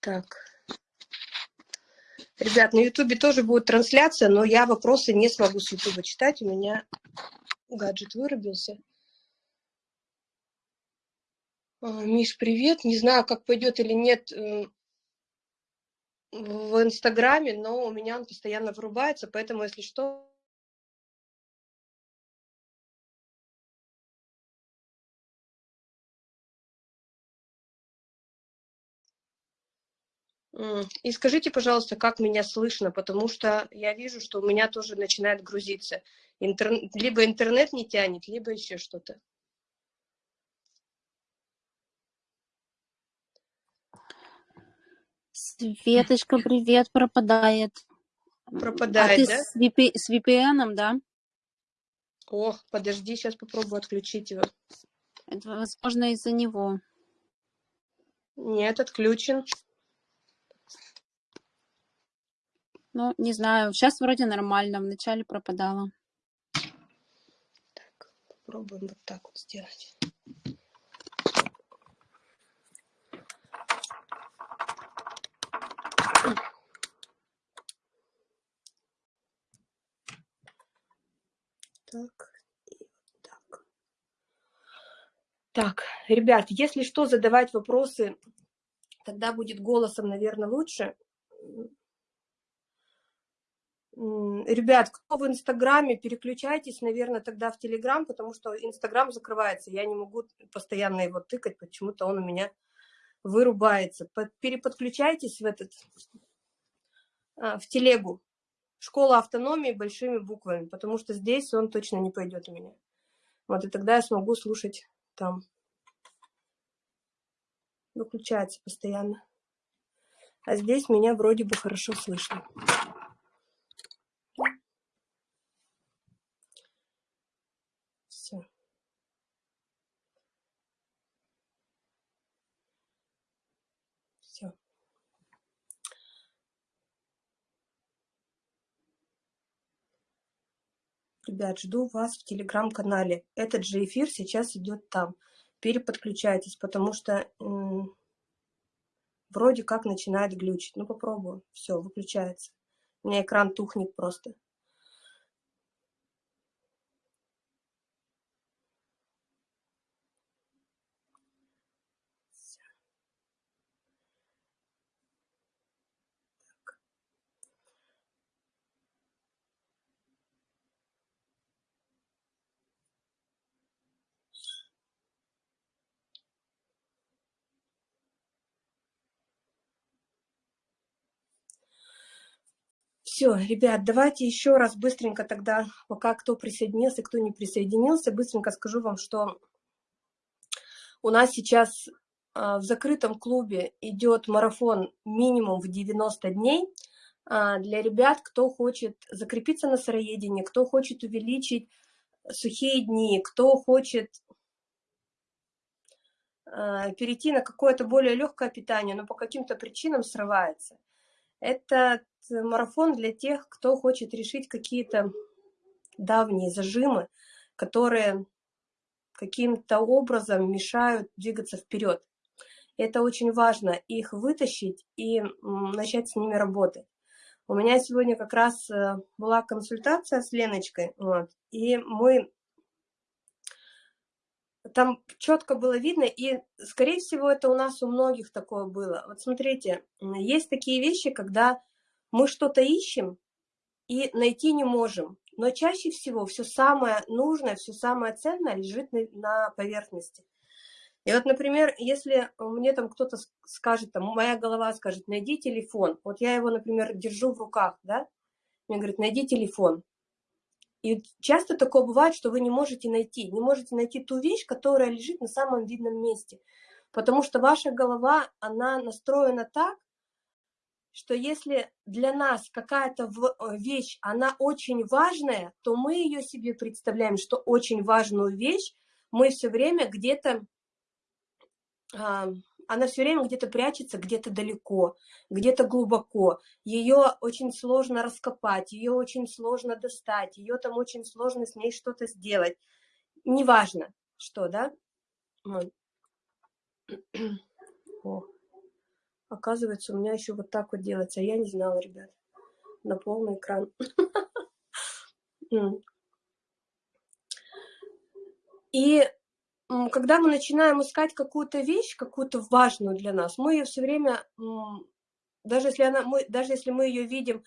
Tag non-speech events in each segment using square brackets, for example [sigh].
Так. Ребят, на Ютубе тоже будет трансляция, но я вопросы не смогу с Ютуба читать. У меня гаджет вырубился. А, Миш, привет. Не знаю, как пойдет или нет э, в Инстаграме, но у меня он постоянно вырубается, поэтому, если что, И скажите, пожалуйста, как меня слышно, потому что я вижу, что у меня тоже начинает грузиться. Интер... Либо интернет не тянет, либо еще что-то. Светочка, привет, пропадает. Пропадает, а ты да? С, VP... с VPN, да? Ох, подожди, сейчас попробую отключить его. Это, возможно, из-за него. Нет, отключен. Ну, не знаю. Сейчас вроде нормально. Вначале пропадало. Так, попробуем вот так вот сделать. Так, и так. Так, ребят, если что, задавать вопросы, тогда будет голосом, наверное, лучше. Ребят, кто в Инстаграме, переключайтесь, наверное, тогда в Телеграм, потому что Инстаграм закрывается. Я не могу постоянно его тыкать, почему-то он у меня вырубается. Переподключайтесь в этот, а, в Телегу. Школа автономии большими буквами, потому что здесь он точно не пойдет у меня. Вот, и тогда я смогу слушать там. Выключается постоянно. А здесь меня вроде бы хорошо слышно. Ребят, жду вас в телеграм-канале. Этот же эфир сейчас идет там. Переподключайтесь, потому что вроде как начинает глючить. Ну, попробую. Все, выключается. У меня экран тухнет просто. Все, ребят, давайте еще раз быстренько тогда, пока кто присоединился, кто не присоединился, быстренько скажу вам, что у нас сейчас а, в закрытом клубе идет марафон минимум в 90 дней а, для ребят, кто хочет закрепиться на сыроедении, кто хочет увеличить сухие дни, кто хочет а, перейти на какое-то более легкое питание, но по каким-то причинам срывается. Это марафон для тех, кто хочет решить какие-то давние зажимы, которые каким-то образом мешают двигаться вперед. Это очень важно, их вытащить и начать с ними работать. У меня сегодня как раз э, была консультация с Леночкой, вот, и мы там четко было видно, и, скорее всего, это у нас у многих такое было. Вот смотрите, есть такие вещи, когда мы что-то ищем и найти не можем, но чаще всего все самое нужное, все самое ценное лежит на, поверхности. И вот, например, если мне там кто-то скажет, там, моя голова скажет, найди телефон, вот я его, например, держу в руках, да, мне говорит, найди телефон. И часто такое бывает, что вы не можете найти, не можете найти ту вещь, которая лежит на самом видном месте. Потому что ваша голова, она настроена так, что если для нас какая-то э, вещь, она очень важная, то мы ее себе представляем, что очень важную вещь мы все время где-то она все время где-то прячется, где-то далеко, где-то глубоко. Ее очень сложно раскопать, ее очень сложно достать, ее там очень сложно с ней что-то сделать. Неважно, что, да? О, [clears throat] Оказывается, у меня еще вот так вот делается. Я не знала, ребят. На полный экран. [laughs] И когда мы начинаем искать какую-то вещь, какую-то важную для нас, мы ее все время, даже если, она, мы, даже если мы ее видим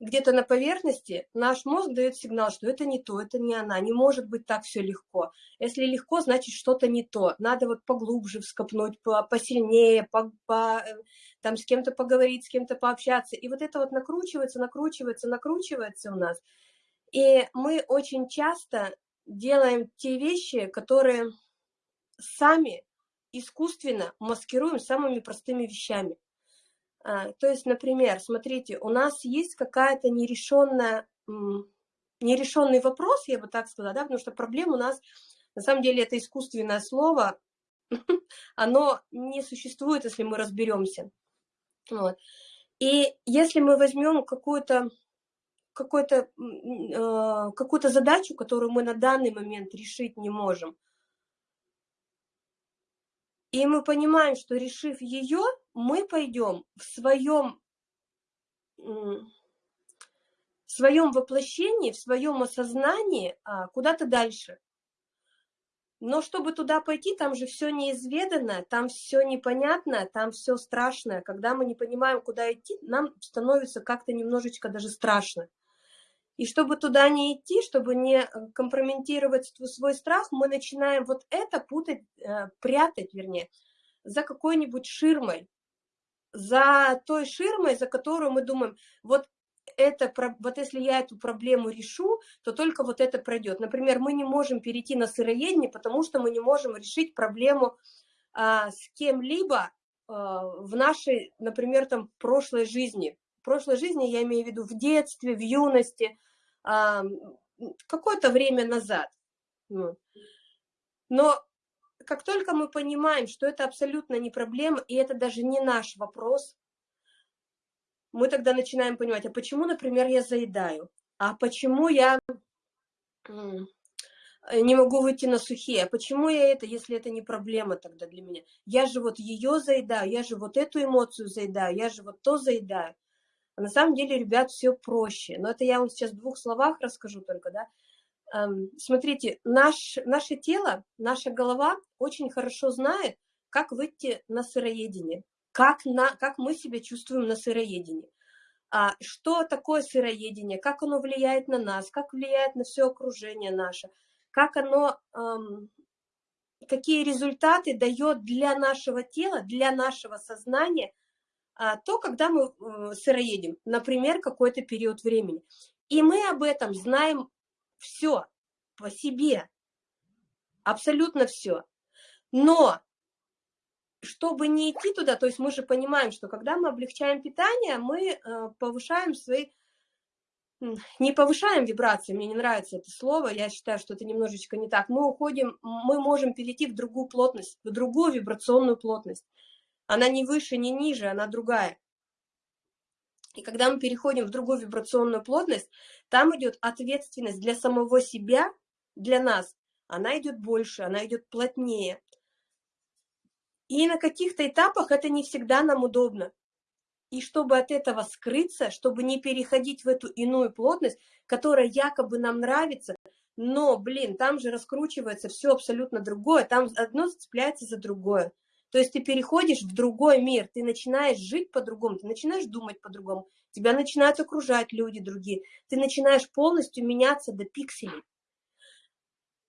где-то на поверхности, наш мозг дает сигнал, что это не то, это не она, не может быть так все легко. Если легко, значит что-то не то. Надо вот поглубже вскопнуть, посильнее, по, по, э, там с кем-то поговорить, с кем-то пообщаться. И вот это вот накручивается, накручивается, накручивается у нас. И мы очень часто делаем те вещи, которые сами искусственно маскируем самыми простыми вещами. А, то есть, например, смотрите, у нас есть какая-то нерешенная, нерешенный вопрос, я бы так сказала, да, потому что проблема у нас, на самом деле, это искусственное слово, [laughs] оно не существует, если мы разберемся. Вот. И если мы возьмем какую-то какую-то э, какую-то задачу, которую мы на данный момент решить не можем, и мы понимаем, что решив ее, мы пойдем в своем, в своем воплощении, в своем осознании а, куда-то дальше. Но чтобы туда пойти, там же все неизведанно, там все непонятно, там все страшное. Когда мы не понимаем, куда идти, нам становится как-то немножечко даже страшно. И чтобы туда не идти, чтобы не э, компрометировать свой страх, мы начинаем вот это путать, э, прятать, вернее, за какой-нибудь ширмой, за той ширмой, за которую мы думаем, вот это, вот если я эту проблему решу, то только вот это пройдет. Например, мы не можем перейти на сыроедение, потому что мы не можем решить проблему а, с кем-либо а, в нашей, например, там, прошлой жизни. В прошлой жизни я имею в виду в детстве, в юности, какое-то время назад. Но как только мы понимаем, что это абсолютно не проблема, и это даже не наш вопрос, мы тогда начинаем понимать, а почему, например, я заедаю? А почему я не могу выйти на сухие? А почему я это, если это не проблема тогда для меня? Я же вот ее заедаю, я же вот эту эмоцию заедаю, я же вот то заедаю. А на самом деле, ребят, все проще. Но это я вам сейчас в двух словах расскажу только, да. Смотрите, наш, наше тело, наша голова очень хорошо знает, как выйти на сыроедение, как, на, как мы себя чувствуем на сыроедении. А что такое сыроедение, как оно влияет на нас, как влияет на все окружение наше, как оно, эм, какие результаты дает для нашего тела, для нашего сознания – а, то, когда мы э, сыроедем, например, какой-то период времени. И мы об этом знаем все по себе, абсолютно все. Но чтобы не идти туда, то есть мы же понимаем, что когда мы облегчаем питание, мы э, повышаем свои, не повышаем вибрации, мне не нравится это слово, я считаю, что это немножечко не так. Мы уходим, мы можем перейти в другую плотность, в другую вибрационную плотность. Она не выше, не ниже, она другая. И когда мы переходим в другую вибрационную плотность, там идет ответственность для самого себя, для нас. Она идет больше, она идет плотнее. И на каких-то этапах это не всегда нам удобно. И чтобы от этого скрыться, чтобы не переходить в эту иную плотность, которая якобы нам нравится, но, блин, там же раскручивается все абсолютно другое, там одно цепляется за другое. То есть ты переходишь в другой мир, ты начинаешь жить по-другому, ты начинаешь думать по-другому, тебя начинают окружать люди другие, ты начинаешь полностью меняться до пикселей.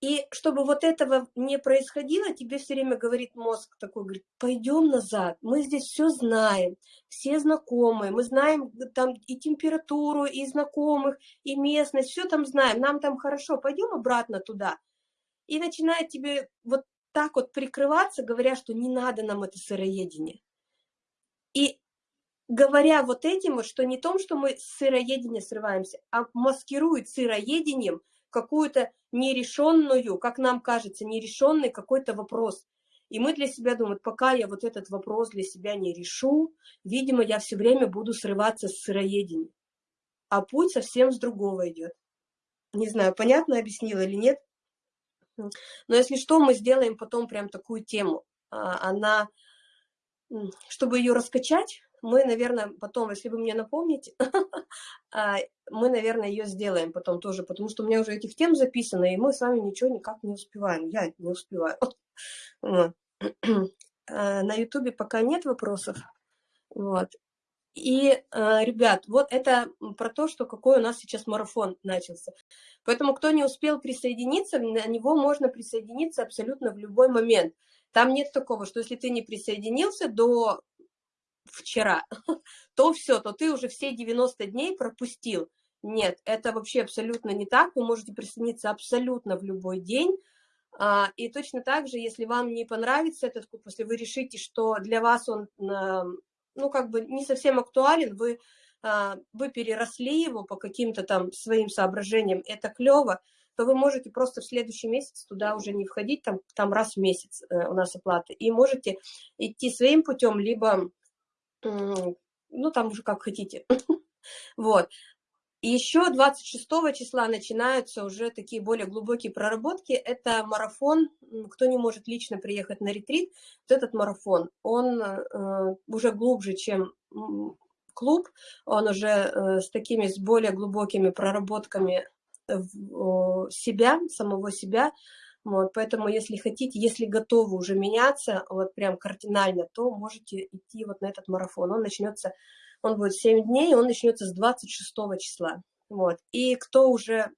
И чтобы вот этого не происходило, тебе все время говорит мозг такой, говорит, пойдем назад, мы здесь все знаем, все знакомые, мы знаем там и температуру, и знакомых, и местность, все там знаем, нам там хорошо, пойдем обратно туда. И начинает тебе вот так вот прикрываться, говоря, что не надо нам это сыроедение. И говоря вот этим, что не том, что мы с сыроедения срываемся, а маскирует сыроедением какую-то нерешенную, как нам кажется, нерешенный какой-то вопрос. И мы для себя думаем, пока я вот этот вопрос для себя не решу, видимо, я все время буду срываться с сыроедения. А путь совсем с другого идет. Не знаю, понятно объяснила или нет? Но если что, мы сделаем потом прям такую тему. А, она чтобы ее раскачать, мы, наверное, потом, если вы мне напомните, [laughs] а, мы, наверное, ее сделаем потом тоже, потому что у меня уже этих тем записано, и мы с вами ничего никак не успеваем. Я не успеваю. [laughs] [clears throat] А, на ютубе пока нет вопросов. Вот. И, а, ребят, вот это про то, что какой у нас сейчас марафон начался. Поэтому, кто не успел присоединиться, на него можно присоединиться абсолютно в любой момент. Там нет такого, что если ты не присоединился до вчера, [laughs] то все, то ты уже все 90 дней пропустил. Нет, это вообще абсолютно не так. Вы можете присоединиться абсолютно в любой день. А, и точно так же, если вам не понравится этот курс, если вы решите, что для вас он, ну, как бы не совсем актуален, вы, а, вы переросли его по каким-то там своим соображениям, это клево, то вы можете просто в следующий месяц туда уже не входить, там, там раз в месяц э, у нас оплата, и можете идти своим путем, либо ну, там уже как хотите. [laughs] Вот. И еще 26 числа начинаются уже такие более глубокие проработки. Это марафон, кто не может лично приехать на ретрит, вот этот марафон, он э, уже глубже, чем клуб, он уже э, с такими, с более глубокими проработками себя, самого себя, вот, поэтому, если хотите, если готовы уже меняться, вот прям кардинально, то можете идти вот на этот марафон. Он начнется, он будет 7 дней, он начнется с 26 числа. Вот. И кто уже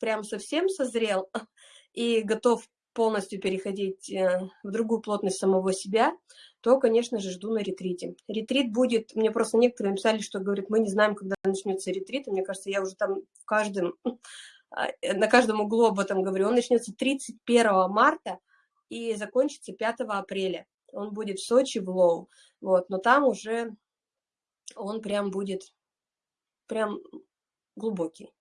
прям совсем созрел [laughs] и готов полностью переходить э, в другую плотность самого себя, то, конечно же, жду на ретрите. Ретрит будет, мне просто некоторые написали, что, говорят, мы не знаем, когда начнется ретрит, и мне кажется, я уже там в каждом [laughs] а, э, на каждом углу об этом говорю, он начнется 31 марта и закончится 5 апреля. Он будет в Сочи, в Лоу. Вот, но там уже он прям будет прям глубокий.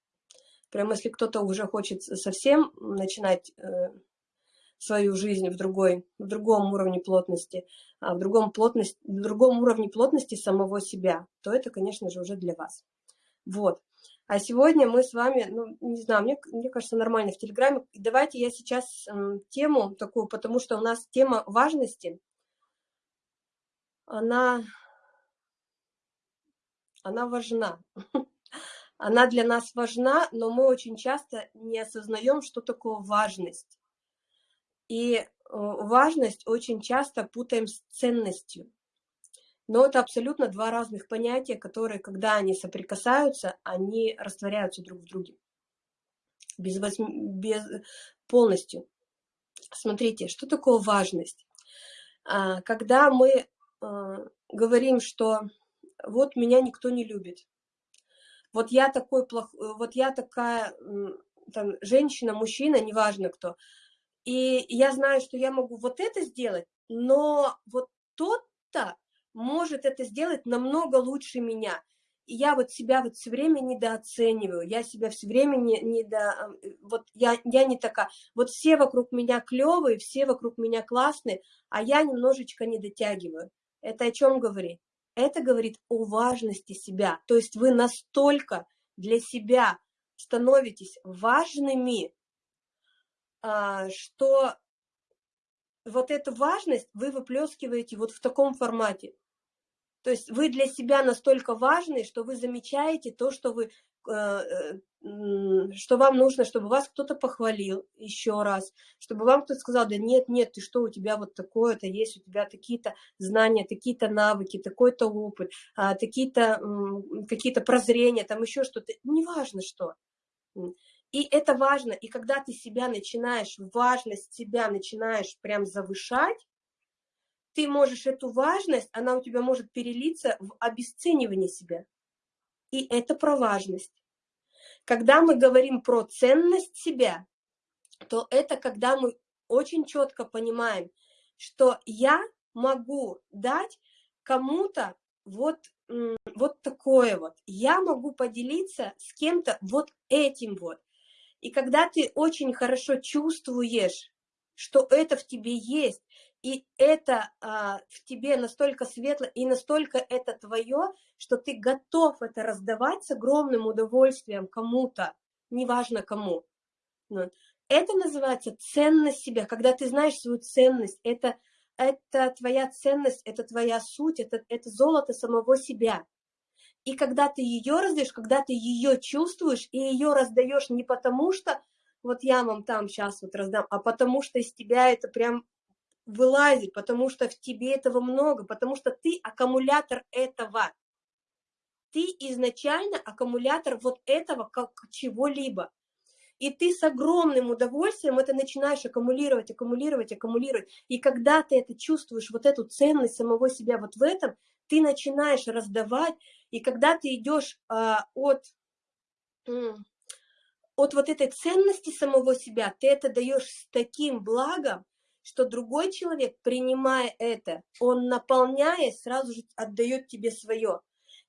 Прям если кто-то уже хочет совсем начинать э, свою жизнь в, другой, в другом уровне плотности, а в другом, плотность, в другом уровне плотности самого себя, то это, конечно же, уже для вас. Вот. А сегодня мы с вами, ну, не знаю, мне, мне кажется, нормально в Телеграме. Давайте я сейчас э, тему такую, потому что у нас тема важности, она, она важна. [laughs] Она для нас важна, но мы очень часто не осознаем, что такое важность. И э, важность очень часто путаем с ценностью. Но это абсолютно два разных понятия, которые, когда они соприкасаются, они растворяются друг в друге. Без, без, полностью. Смотрите, что такое важность? А, когда мы а, говорим, что вот меня никто не любит, вот я такой плох, вот я такая там, женщина, мужчина, неважно кто, и я знаю, что я могу вот это сделать, но вот тот-то может это сделать намного лучше меня. И я вот себя вот все время недооцениваю, я себя все время не, не до... Вот я, я не такая... Вот все вокруг меня клевые, все вокруг меня классные, а я немножечко не дотягиваю. Это о чем говорит? Это говорит о важности себя. То есть вы настолько для себя становитесь важными, а, что вот эту важность вы выплескиваете вот в таком формате. То есть вы для себя настолько важны, что вы замечаете то, что вы что вам нужно, чтобы вас кто-то похвалил еще раз, чтобы вам кто-то сказал, да нет, нет, ты что, у тебя вот такое-то есть, у тебя такие-то знания, такие-то навыки, такой-то опыт, а, такие-то какие-то прозрения, там еще что-то, неважно что. И это важно, и когда ты себя начинаешь, важность себя начинаешь прям завышать, ты можешь эту важность, она у тебя может перелиться в обесценивание себя. И это про важность. Когда мы говорим про ценность себя, то это когда мы очень четко понимаем, что я могу дать кому-то вот, вот такое вот. Я могу поделиться с кем-то вот этим вот. И когда ты очень хорошо чувствуешь, что это в тебе есть, и это а, в тебе настолько светло и настолько это твое, что ты готов это раздавать с огромным удовольствием кому-то, неважно кому. Это называется ценность себя, когда ты знаешь свою ценность, это это твоя ценность, это твоя суть, это, это золото самого себя. И когда ты ее раздаешь, когда ты ее чувствуешь, и ее раздаешь не потому, что вот я вам там сейчас вот раздам, а потому что из тебя это прям вылазит, потому что в тебе этого много, потому что ты аккумулятор этого. Ты изначально аккумулятор вот этого как чего-либо. И ты с огромным удовольствием это начинаешь аккумулировать, аккумулировать, аккумулировать. И когда ты это чувствуешь, вот эту ценность самого себя вот в этом, ты начинаешь раздавать. И когда ты идешь а, от, от вот этой ценности самого себя, ты это даешь с таким благом, что другой человек, принимая это, он наполняя, сразу же отдает тебе свое.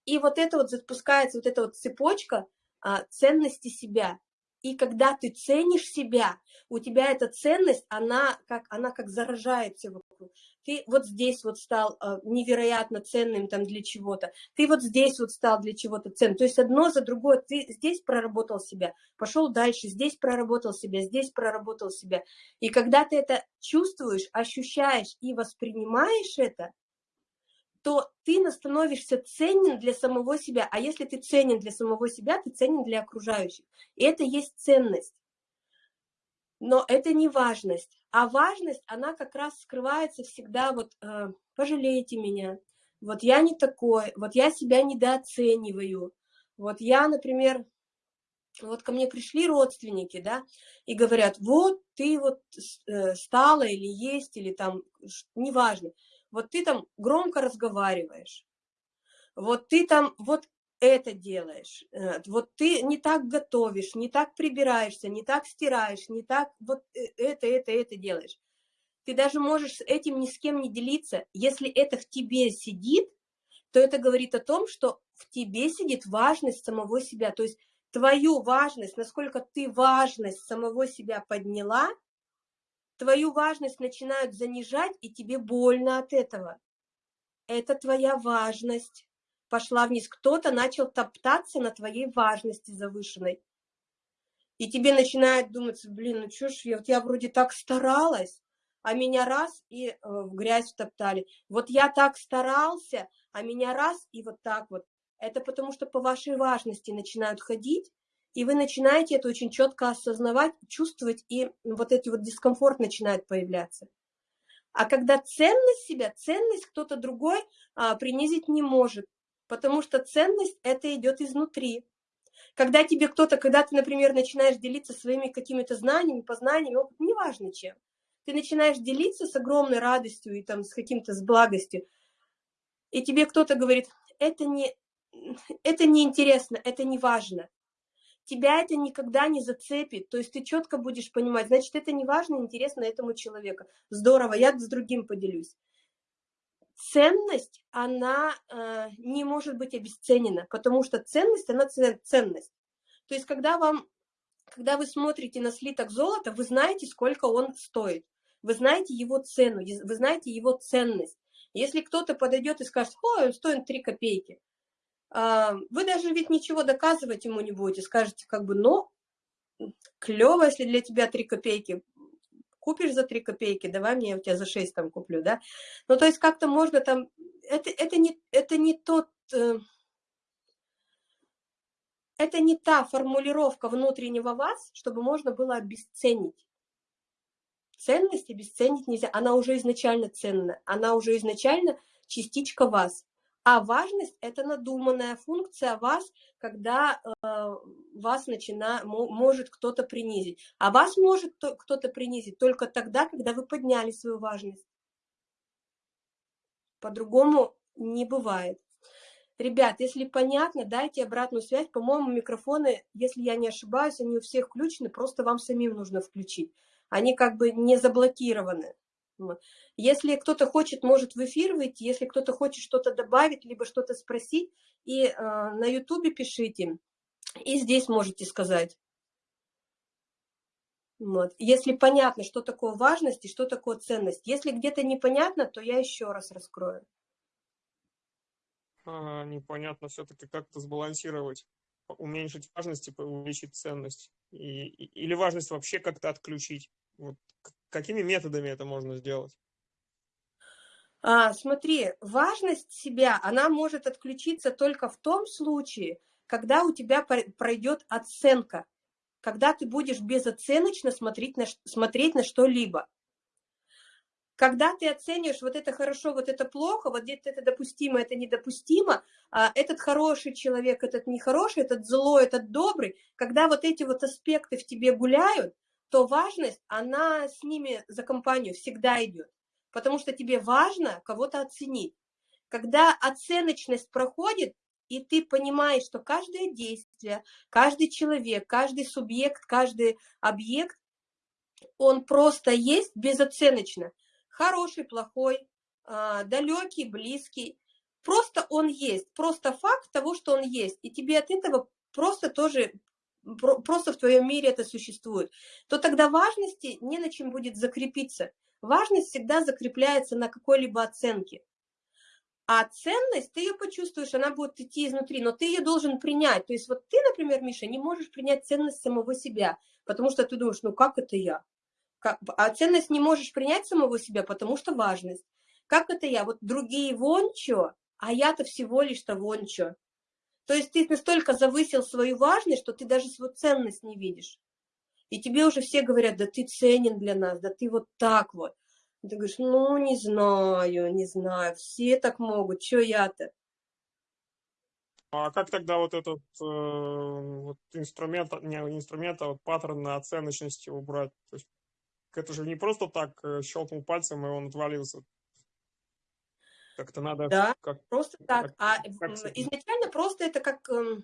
И вот это вот запускается, вот эта вот цепочка а, ценности себя. И когда ты ценишь себя, у тебя эта ценность, она как, она как заражает все вокруг. Ты вот здесь вот стал э, невероятно ценным там для чего-то, ты вот здесь вот стал для чего-то ценным. То есть одно за другое, ты здесь проработал себя, пошел дальше, здесь проработал себя, здесь проработал себя. И когда ты это чувствуешь, ощущаешь и воспринимаешь это, то ты становишься ценен для самого себя. А если ты ценен для самого себя, ты ценен для окружающих. И это есть ценность. Но это не важность. А важность, она как раз скрывается всегда вот э, «пожалейте меня», вот я не такой, вот я себя недооцениваю. Вот я, например, вот ко мне пришли родственники, да, и говорят, вот ты вот э, стала или есть, или там, неважно вот ты там громко разговариваешь, вот ты там вот это делаешь, э, вот ты не так готовишь, не так прибираешься, не так стираешь, не так вот э, это, это, это делаешь. Ты даже можешь этим ни с кем не делиться. Если это в тебе сидит, то это говорит о том, что в тебе сидит важность самого себя. То есть твою важность, насколько ты важность самого себя подняла, твою важность начинают занижать, и тебе больно от этого. Это твоя важность пошла вниз. Кто-то начал топтаться на твоей важности завышенной. И тебе начинает думать, блин, ну что ж, я, вот я вроде так старалась, а меня раз и э, в грязь втоптали. Вот я так старался, а меня раз и вот так вот. Это потому что по вашей важности начинают ходить, и вы начинаете это очень четко осознавать, чувствовать, и вот эти вот дискомфорт начинает появляться. А когда ценность себя, ценность кто-то другой а, принизить не может, потому что ценность это идет изнутри. Когда тебе кто-то, когда ты, например, начинаешь делиться своими какими-то знаниями, познаниями, опытом, неважно чем, ты начинаешь делиться с огромной радостью и там с каким-то, с благостью, и тебе кто-то говорит, это не, это не интересно, это не важно тебя это никогда не зацепит, то есть ты четко будешь понимать, значит, это не важно, интересно этому человеку. Здорово, я с другим поделюсь. Ценность, она э, не может быть обесценена, потому что ценность, она ценность. То есть, когда вам, когда вы смотрите на слиток золота, вы знаете, сколько он стоит, вы знаете его цену, вы знаете его ценность. Если кто-то подойдет и скажет, ой, он стоит 3 копейки, а, вы даже ведь ничего доказывать ему не будете, скажете как бы, ну, клево, если для тебя 3 копейки, купишь за 3 копейки, давай мне я у тебя за 6 там куплю, да. Ну, то есть как-то можно там, это, это, не, это не тот, э, это не та формулировка внутреннего вас, чтобы можно было обесценить. Ценность обесценить нельзя, она уже изначально ценна, она уже изначально частичка вас. А важность – это надуманная функция вас, когда э, вас начина, может кто-то принизить. А вас может кто-то принизить только тогда, когда вы подняли свою важность. По-другому не бывает. Ребят, если понятно, дайте обратную связь. По-моему, микрофоны, если я не ошибаюсь, они у всех включены, просто вам самим нужно включить. Они как бы не заблокированы. Если кто-то хочет, может в эфир выйти, если кто-то хочет что-то добавить, либо что-то спросить, и э, на ютубе пишите, и здесь можете сказать. Вот. Если понятно, что такое важность и что такое ценность. Если где-то непонятно, то я еще раз раскрою. А, непонятно все-таки как-то сбалансировать, уменьшить важность и увеличить ценность. И, и, или важность вообще как-то отключить. Вот какими методами это можно сделать? А, смотри, важность себя, она может отключиться только в том случае, когда у тебя пройдет оценка, когда ты будешь безоценочно смотреть на, смотреть на что-либо. Когда ты оцениваешь вот это хорошо, вот это плохо, вот где-то это допустимо, это недопустимо, а этот хороший человек, этот нехороший, этот злой, этот добрый, когда вот эти вот аспекты в тебе гуляют, то важность, она с ними за компанию всегда идет потому что тебе важно кого-то оценить. Когда оценочность проходит, и ты понимаешь, что каждое действие, каждый человек, каждый субъект, каждый объект, он просто есть безоценочно. Хороший, плохой, а, далекий, близкий. Просто он есть, просто факт того, что он есть. И тебе от этого просто тоже, просто в твоем мире это существует. То тогда важности не на чем будет закрепиться. Важность всегда закрепляется на какой-либо оценке. А ценность, ты ее почувствуешь, она будет идти изнутри, но ты ее должен принять. То есть вот ты, например, Миша, не можешь принять ценность самого себя, потому что ты думаешь, ну как это я? А ценность не можешь принять самого себя, потому что важность. Как это я? Вот другие вон что, а я-то всего лишь-то вон что. То есть ты настолько завысил свою важность, что ты даже свою ценность не видишь. И тебе уже все говорят, да ты ценен для нас, да ты вот так вот. И ты говоришь, ну, не знаю, не знаю, все так могут, что я-то? А как тогда вот этот э, вот инструмент, не инструмент, а вот паттерн оценочности убрать? То есть это же не просто так э, щелкнул пальцем, и он отвалился. Как-то надо... Да, как, просто так. Как, а как изначально просто это как... Э,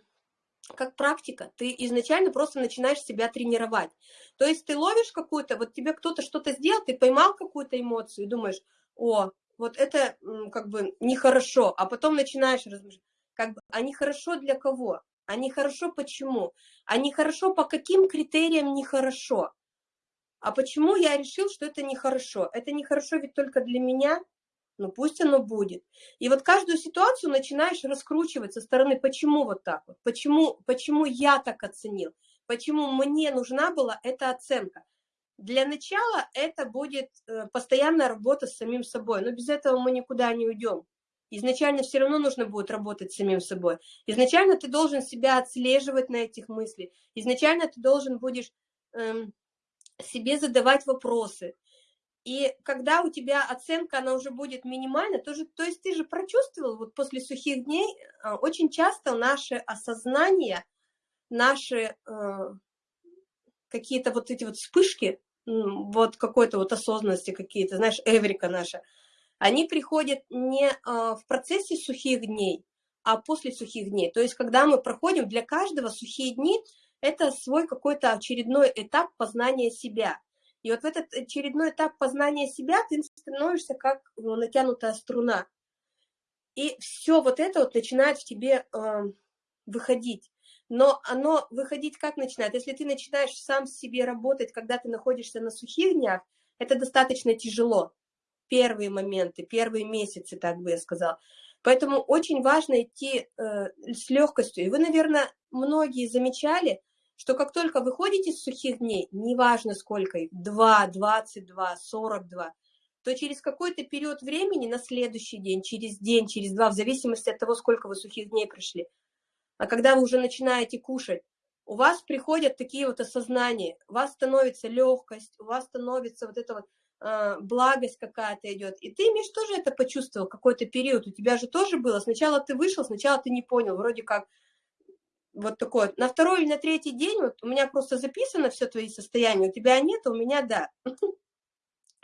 как практика. Ты изначально просто начинаешь себя тренировать. То есть ты ловишь какую-то, вот тебе кто-то что-то сделал, ты поймал какую-то эмоцию и думаешь, о, вот это как бы нехорошо, а потом начинаешь размышлять, как бы, а нехорошо для кого? А нехорошо почему? А нехорошо по каким критериям нехорошо? А почему я решил, что это нехорошо? Это нехорошо ведь только для меня, ну пусть оно будет. И вот каждую ситуацию начинаешь раскручивать со стороны, почему вот так вот, почему, почему я так оценил, почему мне нужна была эта оценка. Для начала это будет э, постоянная работа с самим собой, но без этого мы никуда не уйдем. Изначально все равно нужно будет работать с самим собой. Изначально ты должен себя отслеживать на этих мыслях. Изначально ты должен будешь эм, себе задавать вопросы. И когда у тебя оценка, она уже будет минимальна, то, же, то есть ты же прочувствовал, вот после сухих дней, а, очень часто наше осознание, наши э, какие-то вот эти вот вспышки, вот какой-то вот осознанности какие-то, знаешь, эврика наша, они приходят не э, в процессе сухих дней, а после сухих дней. То есть когда мы проходим, для каждого сухие дни – это свой какой-то очередной этап познания себя – и вот в этот очередной этап познания себя ты становишься как ну, натянутая струна. И все вот это вот начинает в тебе э, выходить. Но оно выходить как начинает? Если ты начинаешь сам с себе работать, когда ты находишься на сухих днях, это достаточно тяжело. Первые моменты, первые месяцы, так бы я сказала. Поэтому очень важно идти э, с легкостью. И вы, наверное, многие замечали, что как только выходите с сухих дней, неважно сколько их, 2, 22, 42, то через какой-то период времени на следующий день, через день, через два, в зависимости от того, сколько вы сухих дней прошли, а когда вы уже начинаете кушать, у вас приходят такие вот осознания, у вас становится легкость, у вас становится вот эта вот э, благость какая-то идет. И ты, Миш, тоже это почувствовал какой-то период, у тебя же тоже было. Сначала ты вышел, сначала ты не понял, вроде как вот такой На второй или на третий день, вот у меня просто записано все твои состояния, у тебя нет, а у меня да. [laughs]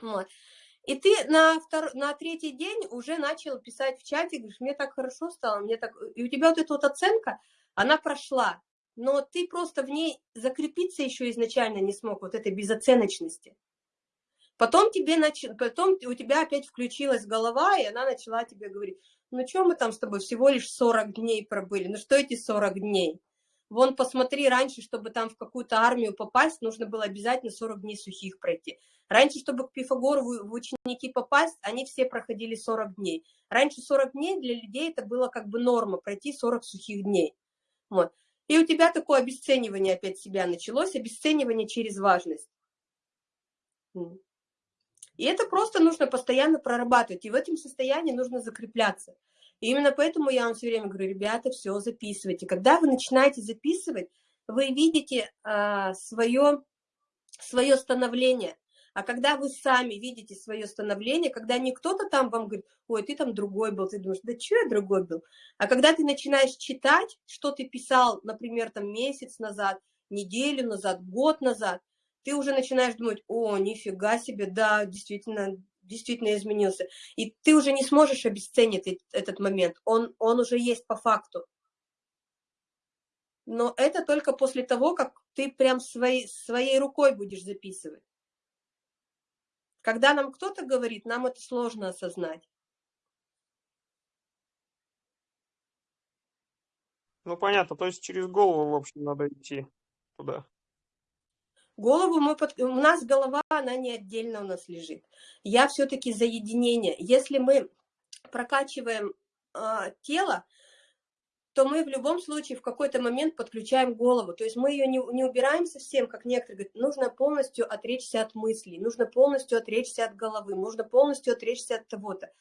Вот. И ты на, втор... на третий день уже начал писать в чате, говоришь, мне так хорошо стало, мне так... И у тебя вот эта вот оценка, она прошла, но ты просто в ней закрепиться еще изначально не смог, вот этой безоценочности. Потом, тебе нач... Потом у тебя опять включилась голова, и она начала тебе говорить, ну что мы там с тобой всего лишь 40 дней пробыли, ну что эти 40 дней? Вон посмотри, раньше, чтобы там в какую-то армию попасть, нужно было обязательно 40 дней сухих пройти. Раньше, чтобы к Пифагору в ученики попасть, они все проходили 40 дней. Раньше 40 дней для людей это было как бы норма, пройти 40 сухих дней. Вот. И у тебя такое обесценивание опять себя началось, обесценивание через важность. И это просто нужно постоянно прорабатывать, и в этом состоянии нужно закрепляться. И именно поэтому я вам все время говорю, ребята, все записывайте. Когда вы начинаете записывать, вы видите а, свое, свое становление. А когда вы сами видите свое становление, когда не кто-то там вам говорит, ой, ты там другой был, ты думаешь, да что я другой был? А когда ты начинаешь читать, что ты писал, например, там месяц назад, неделю назад, год назад, ты уже начинаешь думать, о, нифига себе, да, действительно, действительно изменился. И ты уже не сможешь обесценить этот момент, он, он уже есть по факту. Но это только после того, как ты прям своей, своей рукой будешь записывать. Когда нам кто-то говорит, нам это сложно осознать. Ну, понятно, то есть через голову, в общем, надо идти туда. Голову мы под... У нас голова, она не отдельно у нас лежит. Я все-таки за единение. Если мы прокачиваем э, тело, то мы в любом случае в какой-то момент подключаем голову. То есть мы ее не, не убираем совсем, как некоторые говорят, нужно полностью отречься от мыслей, нужно полностью отречься от головы, нужно полностью отречься от того-то.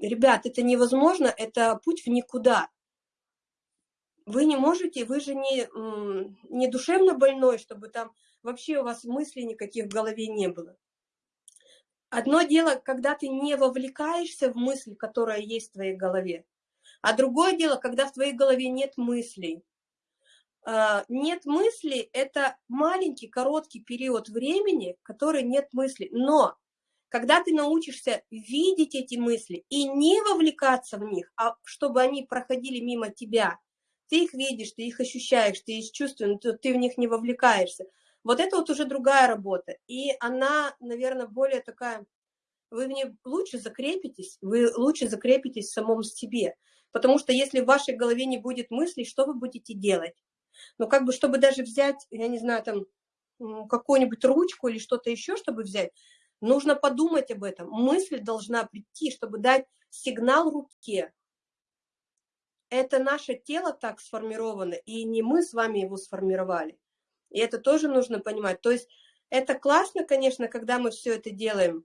Ребят, это невозможно, это путь в никуда вы не можете, вы же не, не душевно больной, чтобы там вообще у вас мыслей никаких в голове не было. Одно дело, когда ты не вовлекаешься в мысль, которая есть в твоей голове, а другое дело, когда в твоей голове нет мыслей. А, нет мыслей – это маленький, короткий период времени, который нет мыслей. Но когда ты научишься видеть эти мысли и не вовлекаться в них, а чтобы они проходили мимо тебя, ты их видишь, ты их ощущаешь, ты их чувствуешь, но ты в них не вовлекаешься. Вот это вот уже другая работа. И она, наверное, более такая, вы в ней лучше закрепитесь, вы лучше закрепитесь в самом себе. Потому что если в вашей голове не будет мыслей, что вы будете делать? Ну, как бы, чтобы даже взять, я не знаю, там, какую-нибудь ручку или что-то еще, чтобы взять, нужно подумать об этом. Мысль должна прийти, чтобы дать сигнал руке, это наше тело так сформировано, и не мы с вами его сформировали. И это тоже нужно понимать. То есть это классно, конечно, когда мы все это делаем,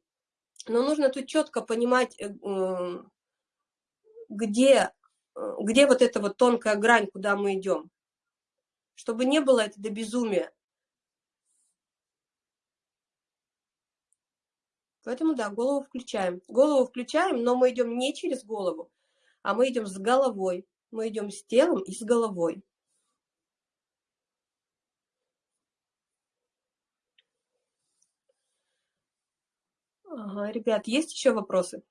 но нужно тут четко понимать, э, где, э, где вот эта вот тонкая грань, куда мы идем. Чтобы не было это до безумия. Поэтому, да, голову включаем. Голову включаем, но мы идем не через голову, а мы идем с головой. Мы идем с телом и с головой. Ага, ребят, есть еще вопросы?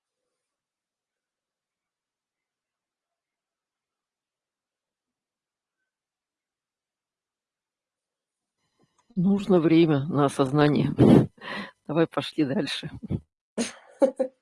Нужно время на осознание. [laughs] Давай пошли дальше. [laughs]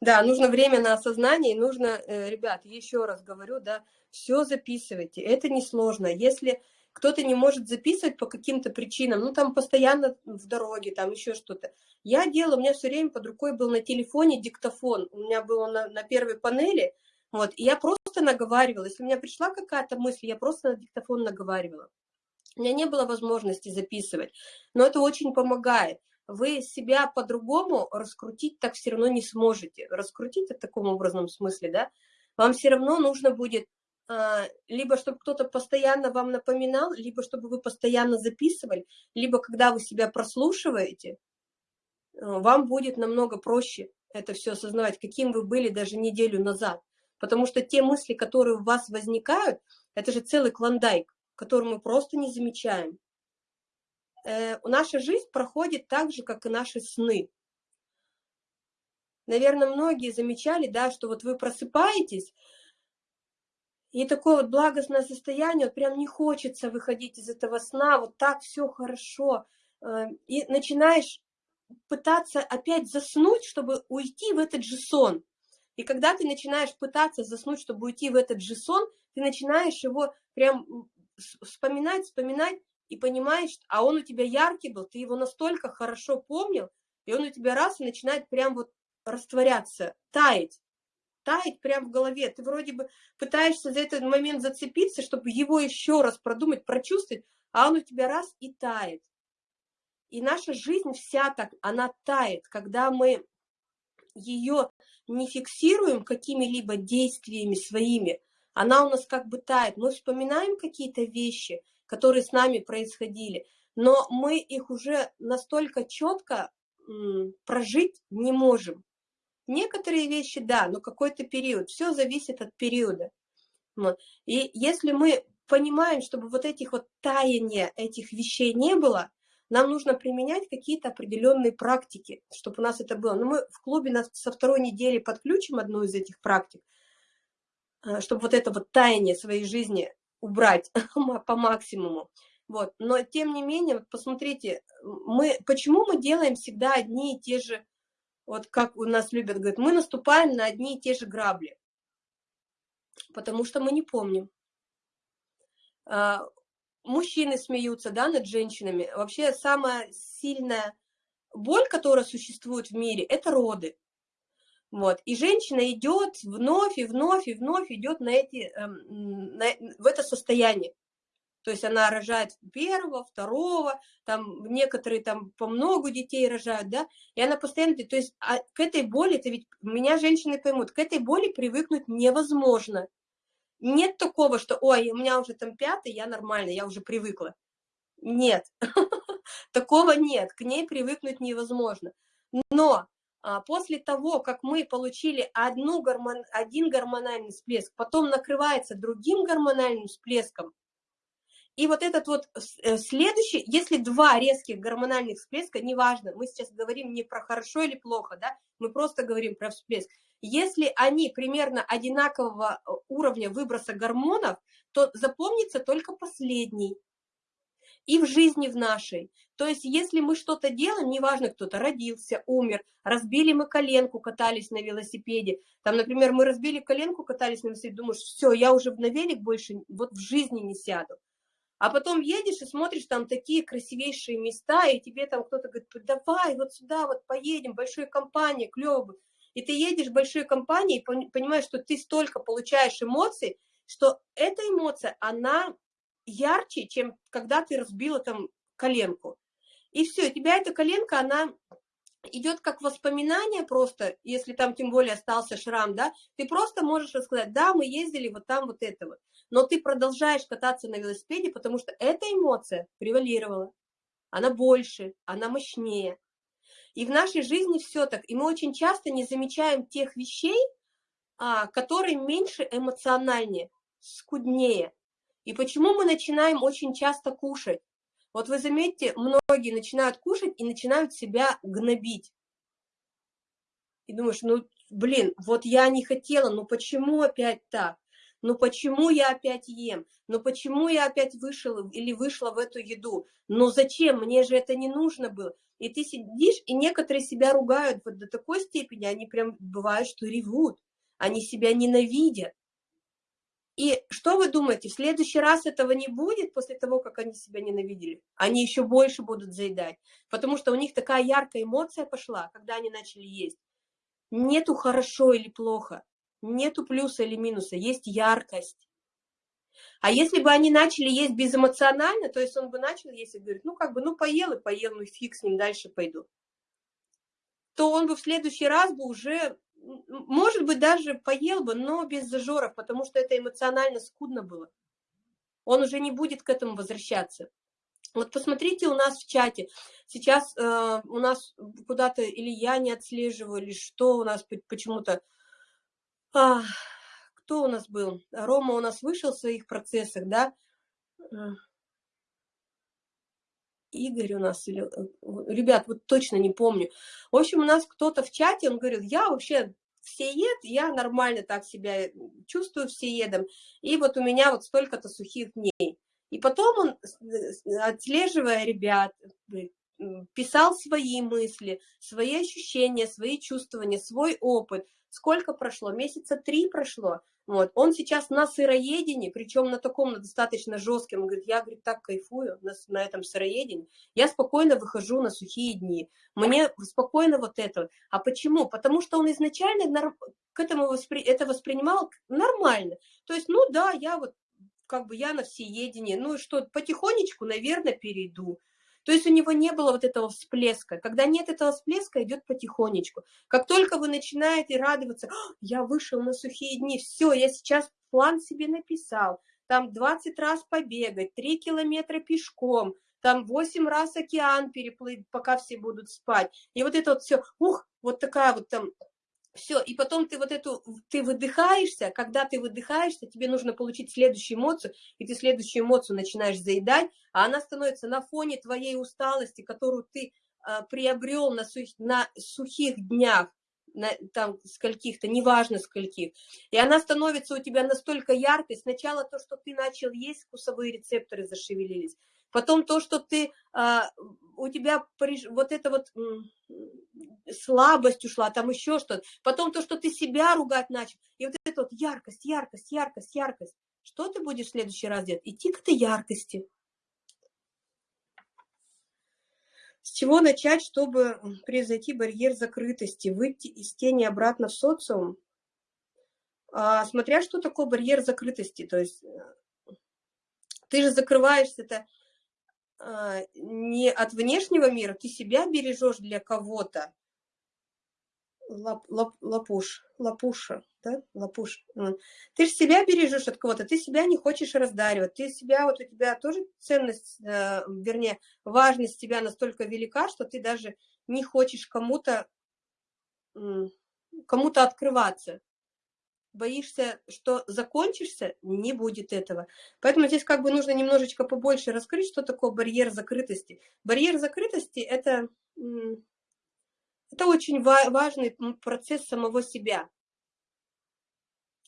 Да, нужно время на осознание, нужно, э, ребят, еще раз говорю, да, все записывайте, это несложно. Если кто-то не может записывать по каким-то причинам, ну, там постоянно в дороге, там еще что-то. Я делала, у меня все время под рукой был на телефоне диктофон, у меня было на, на первой панели, вот, и я просто наговаривала. Если у меня пришла какая-то мысль, я просто на диктофон наговаривала. У меня не было возможности записывать, но это очень помогает вы себя по-другому раскрутить так все равно не сможете. Раскрутить в таком образном смысле, да, вам все равно нужно будет либо чтобы кто-то постоянно вам напоминал, либо чтобы вы постоянно записывали, либо когда вы себя прослушиваете, а, вам будет намного проще это все осознавать, каким вы были даже неделю назад. Потому что те мысли, которые у вас возникают, это же целый клондайк, который мы просто не замечаем э, наша жизнь проходит так же, как и наши сны. Наверное, многие замечали, да, что вот вы просыпаетесь, и такое вот благостное состояние, вот прям не хочется выходить из этого сна, вот так все хорошо, э, и начинаешь пытаться опять заснуть, чтобы уйти в этот же сон. И когда ты начинаешь пытаться заснуть, чтобы уйти в этот же сон, ты начинаешь его прям вспоминать, вспоминать, и понимаешь, а он у тебя яркий был, ты его настолько хорошо помнил, и он у тебя раз и начинает прям вот растворяться, таять, таять прям в голове. Ты вроде бы пытаешься за этот момент зацепиться, чтобы его еще раз продумать, прочувствовать, а он у тебя раз и тает. и наша жизнь вся так, она тает, когда мы ее не фиксируем какими-либо действиями своими, она у нас как бы тает. Мы вспоминаем какие-то вещи, которые с нами происходили, но мы их уже настолько четко прожить не можем. Некоторые вещи, да, но какой-то период. Все зависит от периода. И если мы понимаем, чтобы вот этих вот таяния этих вещей не было, нам нужно применять какие-то определенные практики, чтобы у нас это было. Но мы в клубе нас со второй недели подключим одну из этих практик, э, чтобы вот это вот таяние своей жизни убрать [laughs] по максимуму. Вот. Но тем не менее, посмотрите, мы, почему мы делаем всегда одни и те же, вот как у нас любят говорить, мы наступаем на одни и те же грабли, потому что мы не помним. А, мужчины смеются, да, над женщинами. Вообще самая сильная боль, которая существует в мире, это роды. Вот. И женщина идет вновь и вновь и вновь идет на эти, эм, на, в это состояние. То есть она рожает первого, второго, там некоторые там по много детей рожают, да, и она постоянно, то есть а к этой боли, это ведь меня женщины поймут, к этой боли привыкнуть невозможно. Нет такого, что, ой, у меня уже там пятый, я нормально, я уже привыкла. Нет, [laughs] такого нет, к ней привыкнуть невозможно. Но а, после того, как мы получили одну гормон, один гормональный всплеск, потом накрывается другим гормональным всплеском, и вот этот вот э, следующий, если два резких гормональных всплеска, неважно, мы сейчас говорим не про хорошо или плохо, да, мы просто говорим про всплеск. Если они примерно одинакового э, уровня выброса гормонов, то запомнится только последний. И в жизни в нашей. То есть если мы что-то делаем, неважно, кто-то родился, умер, разбили мы коленку, катались на велосипеде. Там, например, мы разбили коленку, катались на велосипеде, думаешь, все, я уже на велик больше вот в жизни не сяду. А потом едешь и смотришь, там такие красивейшие места, и тебе там кто-то говорит, давай вот сюда вот поедем, большой компания, клево. И ты едешь в большой компании и понимаешь, что ты столько получаешь эмоций, что эта эмоция, она ярче, чем когда ты разбила там коленку. И все, у тебя эта коленка, она идет как воспоминание просто, если там тем более остался шрам, да, ты просто можешь рассказать, да, мы ездили вот там вот это вот, но ты продолжаешь кататься на велосипеде, потому что эта эмоция превалировала, она больше, она мощнее. И в нашей жизни все так, и мы очень часто не замечаем тех вещей, а, которые меньше эмоциональнее, скуднее. И почему мы начинаем очень часто кушать? Вот вы заметьте, многие начинают кушать и начинают себя гнобить. И думаешь, ну, блин, вот я не хотела, ну почему опять так? Ну почему я опять ем? Ну почему я опять вышел или вышла в эту еду? Ну зачем? Мне же это не нужно было. И ты сидишь, и некоторые себя ругают вот до такой степени, они прям бывают, что ревут, они себя ненавидят. И что вы думаете, в следующий раз этого не будет после того, как они себя ненавидели? Они еще больше будут заедать, потому что у них такая яркая эмоция пошла, когда они начали есть. Нету хорошо или плохо, нету плюса или минуса, есть яркость. А если бы они начали есть безэмоционально, то есть он бы начал есть и говорит, ну как бы, ну поел и поел, ну фиг с ним, дальше пойду. То он бы в следующий раз бы уже может быть, даже поел бы, но без зажоров, потому что это эмоционально скудно было. Он уже не будет к этому возвращаться. Вот посмотрите у нас в чате. Сейчас э, у нас куда-то или я не отслеживаю, или что у нас почему-то... А, кто у нас был? Рома у нас вышел в своих процессах, да? Игорь у нас, или, э, ребят, вот точно не помню. В общем, у нас кто-то в чате, он говорил, я вообще всеед, я нормально так себя чувствую всеедом, и вот у меня вот столько-то сухих дней. И потом он, отслеживая ребят, писал свои мысли, свои ощущения, свои чувствования, свой опыт. Сколько прошло? Месяца три прошло. Вот. Он сейчас на сыроедении, причем на таком на достаточно жестком. Он говорит, я говорит, так кайфую на, на этом сыроедении. Я спокойно выхожу на сухие дни. Мне спокойно вот это. А почему? Потому что он изначально к этому воспри... это воспринимал нормально. То есть, ну да, я вот как бы я на всеедении. Ну и что, потихонечку, наверное, перейду. То есть у него не было вот этого всплеска. Когда нет этого всплеска, идет потихонечку. Как только вы начинаете радоваться, я вышел на сухие дни, все, я сейчас план себе написал, там 20 раз побегать, 3 километра пешком, там 8 раз океан переплыть, пока все будут спать. И вот это вот все, ух, вот такая вот там все, и потом ты вот эту, ты выдыхаешься, когда ты выдыхаешься, тебе нужно получить следующую эмоцию, и ты следующую эмоцию начинаешь заедать, а она становится на фоне твоей усталости, которую ты а, приобрел на, сух, на сухих днях, на, там скольких-то, неважно скольких, и она становится у тебя настолько яркой, сначала то, что ты начал есть, вкусовые рецепторы зашевелились, потом то, что ты, а, у тебя вот эта вот слабость ушла, там еще что-то, потом то, что ты себя ругать начал, и вот эта вот яркость, яркость, яркость, яркость. Что ты будешь в следующий раз делать? Идти к этой яркости. С чего начать, чтобы произойти барьер закрытости, выйти из тени обратно в социум? А, смотря что такое барьер закрытости, то есть э, ты же закрываешься, это не от внешнего мира, ты себя бережешь для кого-то. Лап, лап, лапуш, лапуша, да, лапуш. Ты же себя бережешь от кого-то, ты себя не хочешь раздаривать, ты себя, вот у тебя тоже ценность, э, вернее, важность тебя настолько велика, что ты даже не хочешь кому-то кому-то открываться боишься, что закончишься, не будет этого. Поэтому здесь как бы нужно немножечко побольше раскрыть, что такое барьер закрытости. Барьер закрытости это, это очень важный процесс самого себя.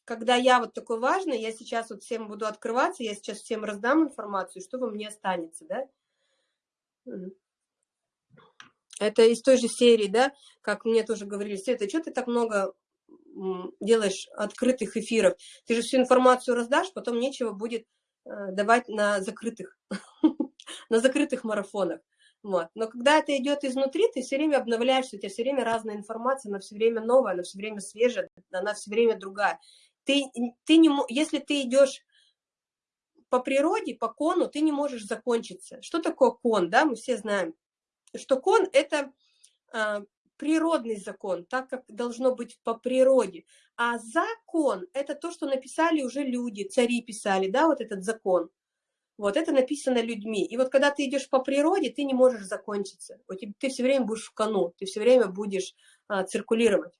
Когда я вот такой важный, я сейчас вот всем буду открываться, я сейчас всем раздам информацию, что во мне останется, да? Это из той же серии, да, как мне тоже говорили, Света, что ты так много делаешь открытых эфиров, ты же всю информацию раздашь, потом нечего будет э, давать на закрытых, [laughs] на закрытых марафонах. Вот. Но когда это идет изнутри, ты все время обновляешься, у тебя все время разная информация, она все время новая, она все время свежая, она все время другая. Ты, ты не, если ты идешь по природе, по кону, ты не можешь закончиться. Что такое кон, да, мы все знаем, что кон – это а, природный закон, так как должно быть по природе. А закон – это то, что написали уже люди, цари писали, да, вот этот закон. Вот это написано людьми. И вот когда ты идешь по природе, ты не можешь закончиться. Ты все время будешь в кону, ты все время будешь а, циркулировать.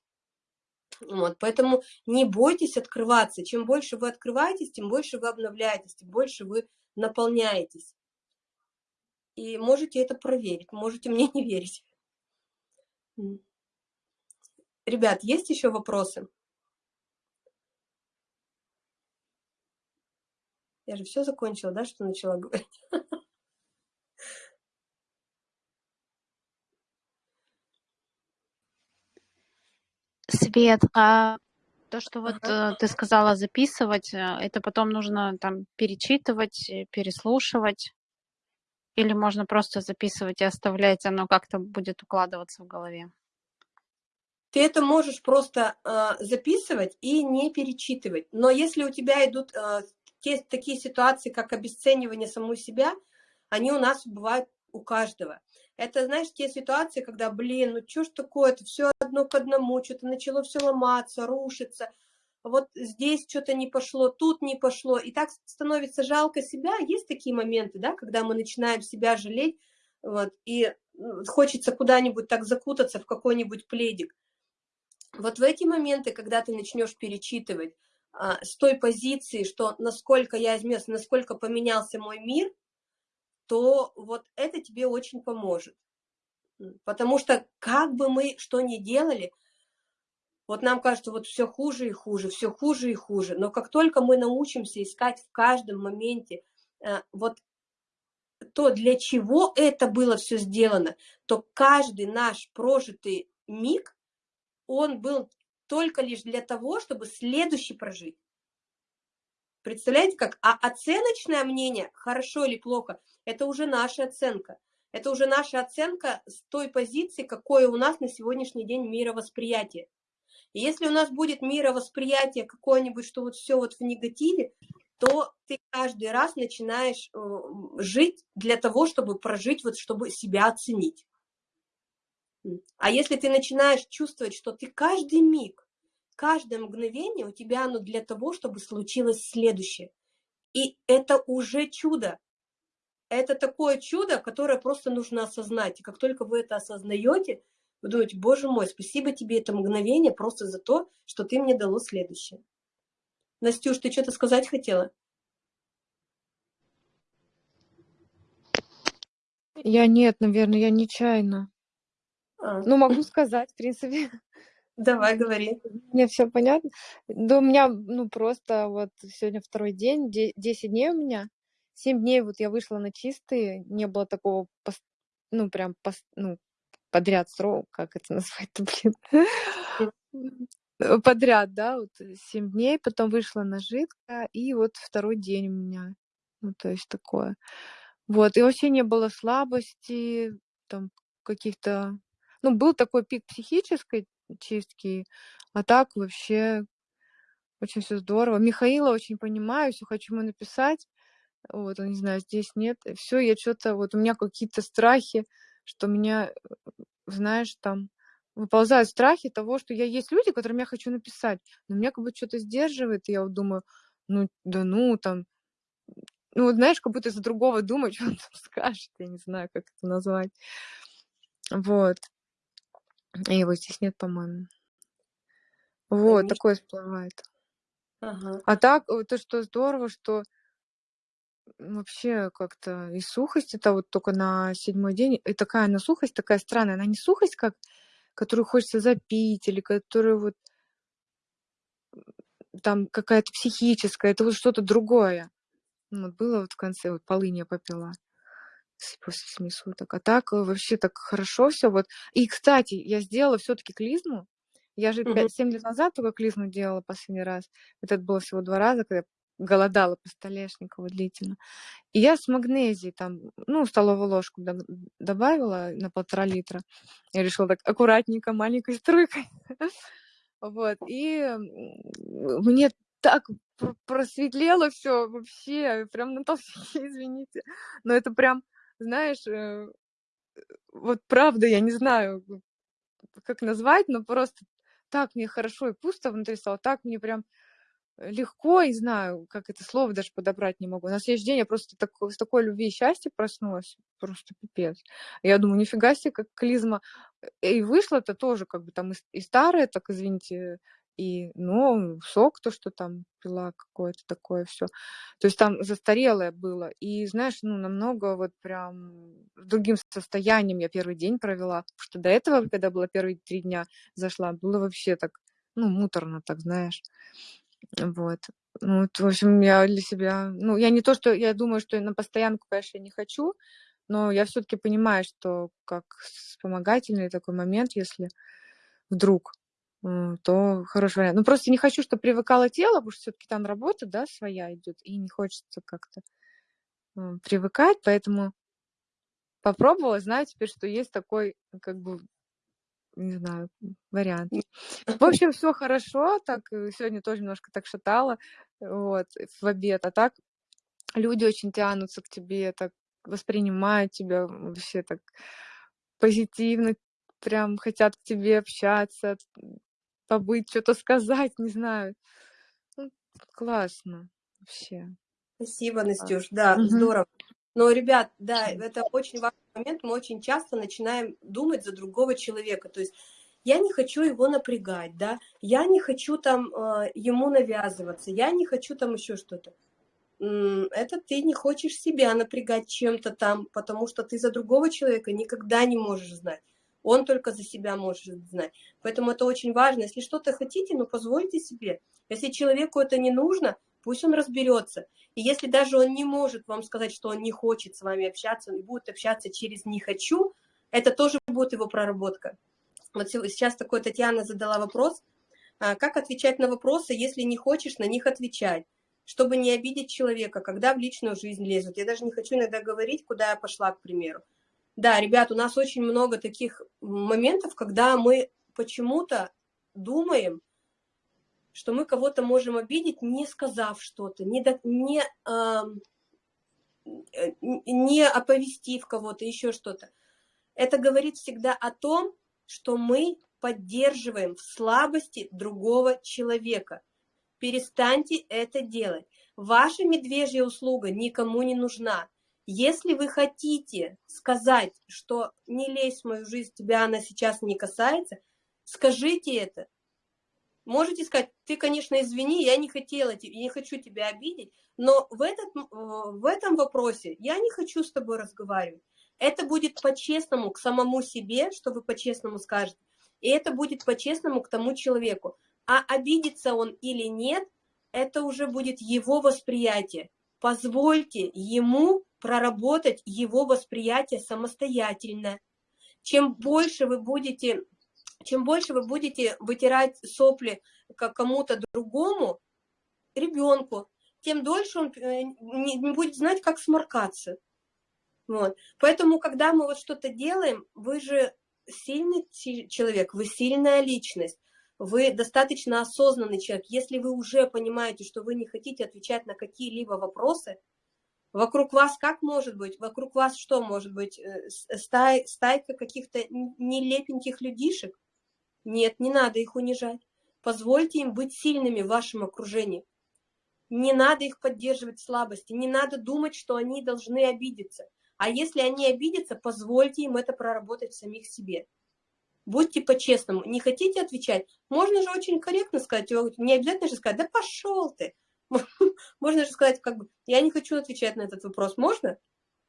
Вот, поэтому не бойтесь открываться. Чем больше вы открываетесь, тем больше вы обновляетесь, тем больше вы наполняетесь. И можете это проверить, можете мне не верить. Ребят, есть еще вопросы? Я же все закончила, да, что начала [laughs] говорить? Свет, а то, что вот ага. Э, ты сказала записывать, э, это потом нужно там перечитывать, э, переслушивать? Или можно просто записывать и оставлять, оно как-то будет укладываться в голове? Ты это можешь просто э, записывать и не перечитывать. Но если у тебя идут э, те, такие ситуации, как обесценивание самой себя, они у нас бывают у каждого. Это, знаешь, те ситуации, когда, блин, ну что ж такое, это все одно к одному, что-то начало все ломаться, рушиться, вот здесь что-то не пошло, тут не пошло, и так становится жалко себя. Есть такие моменты, да, когда мы начинаем себя жалеть, вот, и хочется куда-нибудь так закутаться в какой-нибудь пледик. Вот в эти моменты, когда ты начнешь перечитывать а, с той позиции, что насколько я изменился, насколько поменялся мой мир, то вот это тебе очень поможет. Потому что как бы мы что ни делали, вот нам кажется, вот все хуже и хуже, все хуже и хуже. Но как только мы научимся искать в каждом моменте э, вот то, для чего это было все сделано, то каждый наш прожитый миг, он был только лишь для того, чтобы следующий прожить. Представляете, как? А оценочное мнение, хорошо или плохо, это уже наша оценка. Это уже наша оценка с той позиции, какое у нас на сегодняшний день мировосприятие. Если у нас будет мировосприятие какое-нибудь, что вот все вот в негативе, то ты каждый раз начинаешь э, жить для того, чтобы прожить, вот чтобы себя оценить. А если ты начинаешь чувствовать, что ты каждый миг, каждое мгновение у тебя оно для того, чтобы случилось следующее. И это уже чудо. Это такое чудо, которое просто нужно осознать. И как только вы это осознаете, вы думаете, боже мой, спасибо тебе это мгновение просто за то, что ты мне дало следующее. Настюш, ты что-то сказать хотела? Я нет, наверное, я нечаянно. А, Ну, могу сказать, в принципе, давай, говори. мне все понятно. Да у меня, ну, просто вот сегодня второй день, де- 10 дней у меня. 7 дней вот я вышла на чистые, не было такого, ну, прям, ну, подряд срок, как это [laughs] назвать-то, блин. Э, Подряд, да, вот 7 дней, потом вышла на жидко, и вот второй день у меня. Ну, то есть такое. Вот, и вообще не было слабости, там, каких-то... Ну, был такой пик психической чистки, а так вообще очень все здорово. Михаила очень понимаю, все хочу ему написать. Вот, он, не знаю, здесь нет. Все, я что-то, вот у меня какие-то страхи, что меня, э, знаешь, там выползают страхи того, что я есть люди, которым я хочу написать, но меня как будто что-то сдерживает, и я вот думаю, ну, да ну, там, ну, вот знаешь, как будто за другого думать, что [laughs] он там скажет, я не знаю, как это назвать. Вот. И его здесь нет, по-моему. Вот, Миш- такое всплывает. Ага. А так, э, то, что здорово, что вообще как-то и сухость, это вот только на седьмой день, и такая она сухость, такая странная, она не сухость, как, которую хочется запить, или которую вот там какая-то психическая, это вот что-то другое. Ну, вот было вот в конце, вот полынь я попила после семи суток. А так э, вообще так хорошо все. Вот. И, кстати, я сделала все-таки клизму. Я же Мгм. 7 лет назад только клизму делала последний раз. Это было всего два раза, когда я голодала по столешникову длительно. И я с магнезией там, ну, столовую ложку добавила на полтора литра. Я решила так аккуратненько, маленькой струйкой. [laughs] Вот. И мне так пр- просветлело все вообще, прям на толщине, [laughs] извините. Но это прям, знаешь, э, вот правда, я не знаю, как назвать, но просто так мне хорошо и пусто внутри стало, так мне прям легко, и знаю, как это слово даже подобрать не могу. На следующий день я просто так, с такой любви и счастья проснулась, просто пипец. Я думаю, нифига себе, как клизма. И вышло-то тоже как бы там и, и старое, так извините, и, ну, сок, то, что там пила какое-то такое все. То есть там застарелое было. И, знаешь, ну, намного вот прям другим состоянием я первый день провела. Потому что до этого, когда было первые три дня зашла, было вообще так, ну, муторно так, знаешь. Вот. Ну, вот, в общем, я для себя... Ну, я не то, что... Я думаю, что на постоянку, конечно, я не хочу, но я все-таки понимаю, что как вспомогательный такой момент, если вдруг, м, то хороший вариант. Ну, просто не хочу, чтобы привыкало тело, потому что все-таки там работа, да, своя идет, и не хочется как-то м, привыкать, поэтому попробовала, знаю теперь, что есть такой, как бы, не знаю, вариант. В общем, все хорошо, так э, сегодня тоже немножко так шатало, вот, в обед, а так люди очень тянутся к тебе, так воспринимают тебя вообще так позитивно, прям хотят к тебе общаться, побыть, что-то сказать, не знаю. Ну, классно вообще. Спасибо, Настюш. Да, здорово. Но, ребят, да, это очень важный момент. Мы очень часто начинаем думать за другого человека. То есть я не хочу его напрягать, да, я не хочу там э, ему навязываться, я не хочу там еще что-то. Это ты не хочешь себя напрягать чем-то там, потому что ты за другого человека никогда не можешь знать. Он только за себя может знать. Поэтому это очень важно. Если что-то хотите, ну позвольте себе. Если человеку это не нужно, пусть он разберется. И если даже он не может вам сказать, что он не хочет с вами общаться, он будет общаться через «не хочу», это тоже будет его проработка. Вот сейчас такой Татьяна задала вопрос, а, как отвечать на вопросы, если не хочешь на них отвечать, чтобы не обидеть человека, когда в личную жизнь лезут. Я даже не хочу иногда говорить, куда я пошла, к примеру. Да, ребят, у нас очень много таких моментов, когда мы почему-то думаем, что мы кого-то можем обидеть, не сказав что-то, не, не, э, не оповестив кого-то, еще что-то. Это говорит всегда о том, что мы поддерживаем в слабости другого человека. Перестаньте это делать. Ваша медвежья услуга никому не нужна. Если вы хотите сказать, что не лезь в мою жизнь, тебя она сейчас не касается, скажите это. Можете сказать, ты, конечно, извини, я не хотела, я не хочу тебя обидеть, но в, этот, в этом вопросе я не хочу с тобой разговаривать. Это будет по-честному к самому себе, что вы по-честному скажете, и это будет по-честному к тому человеку. А обидится он или нет, это уже будет его восприятие. Позвольте ему проработать его восприятие самостоятельно. Чем больше вы будете чем больше вы будете вытирать сопли кому-то другому, ребенку, тем дольше он э, не будет знать, как сморкаться. Вот. Поэтому, когда мы вот что-то делаем, вы же сильный человек, вы сильная личность, вы достаточно осознанный человек. Если вы уже понимаете, что вы не хотите отвечать на какие-либо вопросы, вокруг вас как может быть? Вокруг вас что может быть? Э, стай, стайка каких-то нелепеньких людишек? Нет, не надо их унижать. Позвольте им быть сильными в вашем окружении. Не надо их поддерживать в слабости, не надо думать, что они должны обидеться. А если они обидятся, позвольте им это проработать в самих себе. Будьте по-честному. Не хотите отвечать? Можно же очень корректно сказать. Не обязательно же сказать, да пошел ты. [laughs] Можно же сказать, как бы, я не хочу отвечать на этот вопрос. Можно?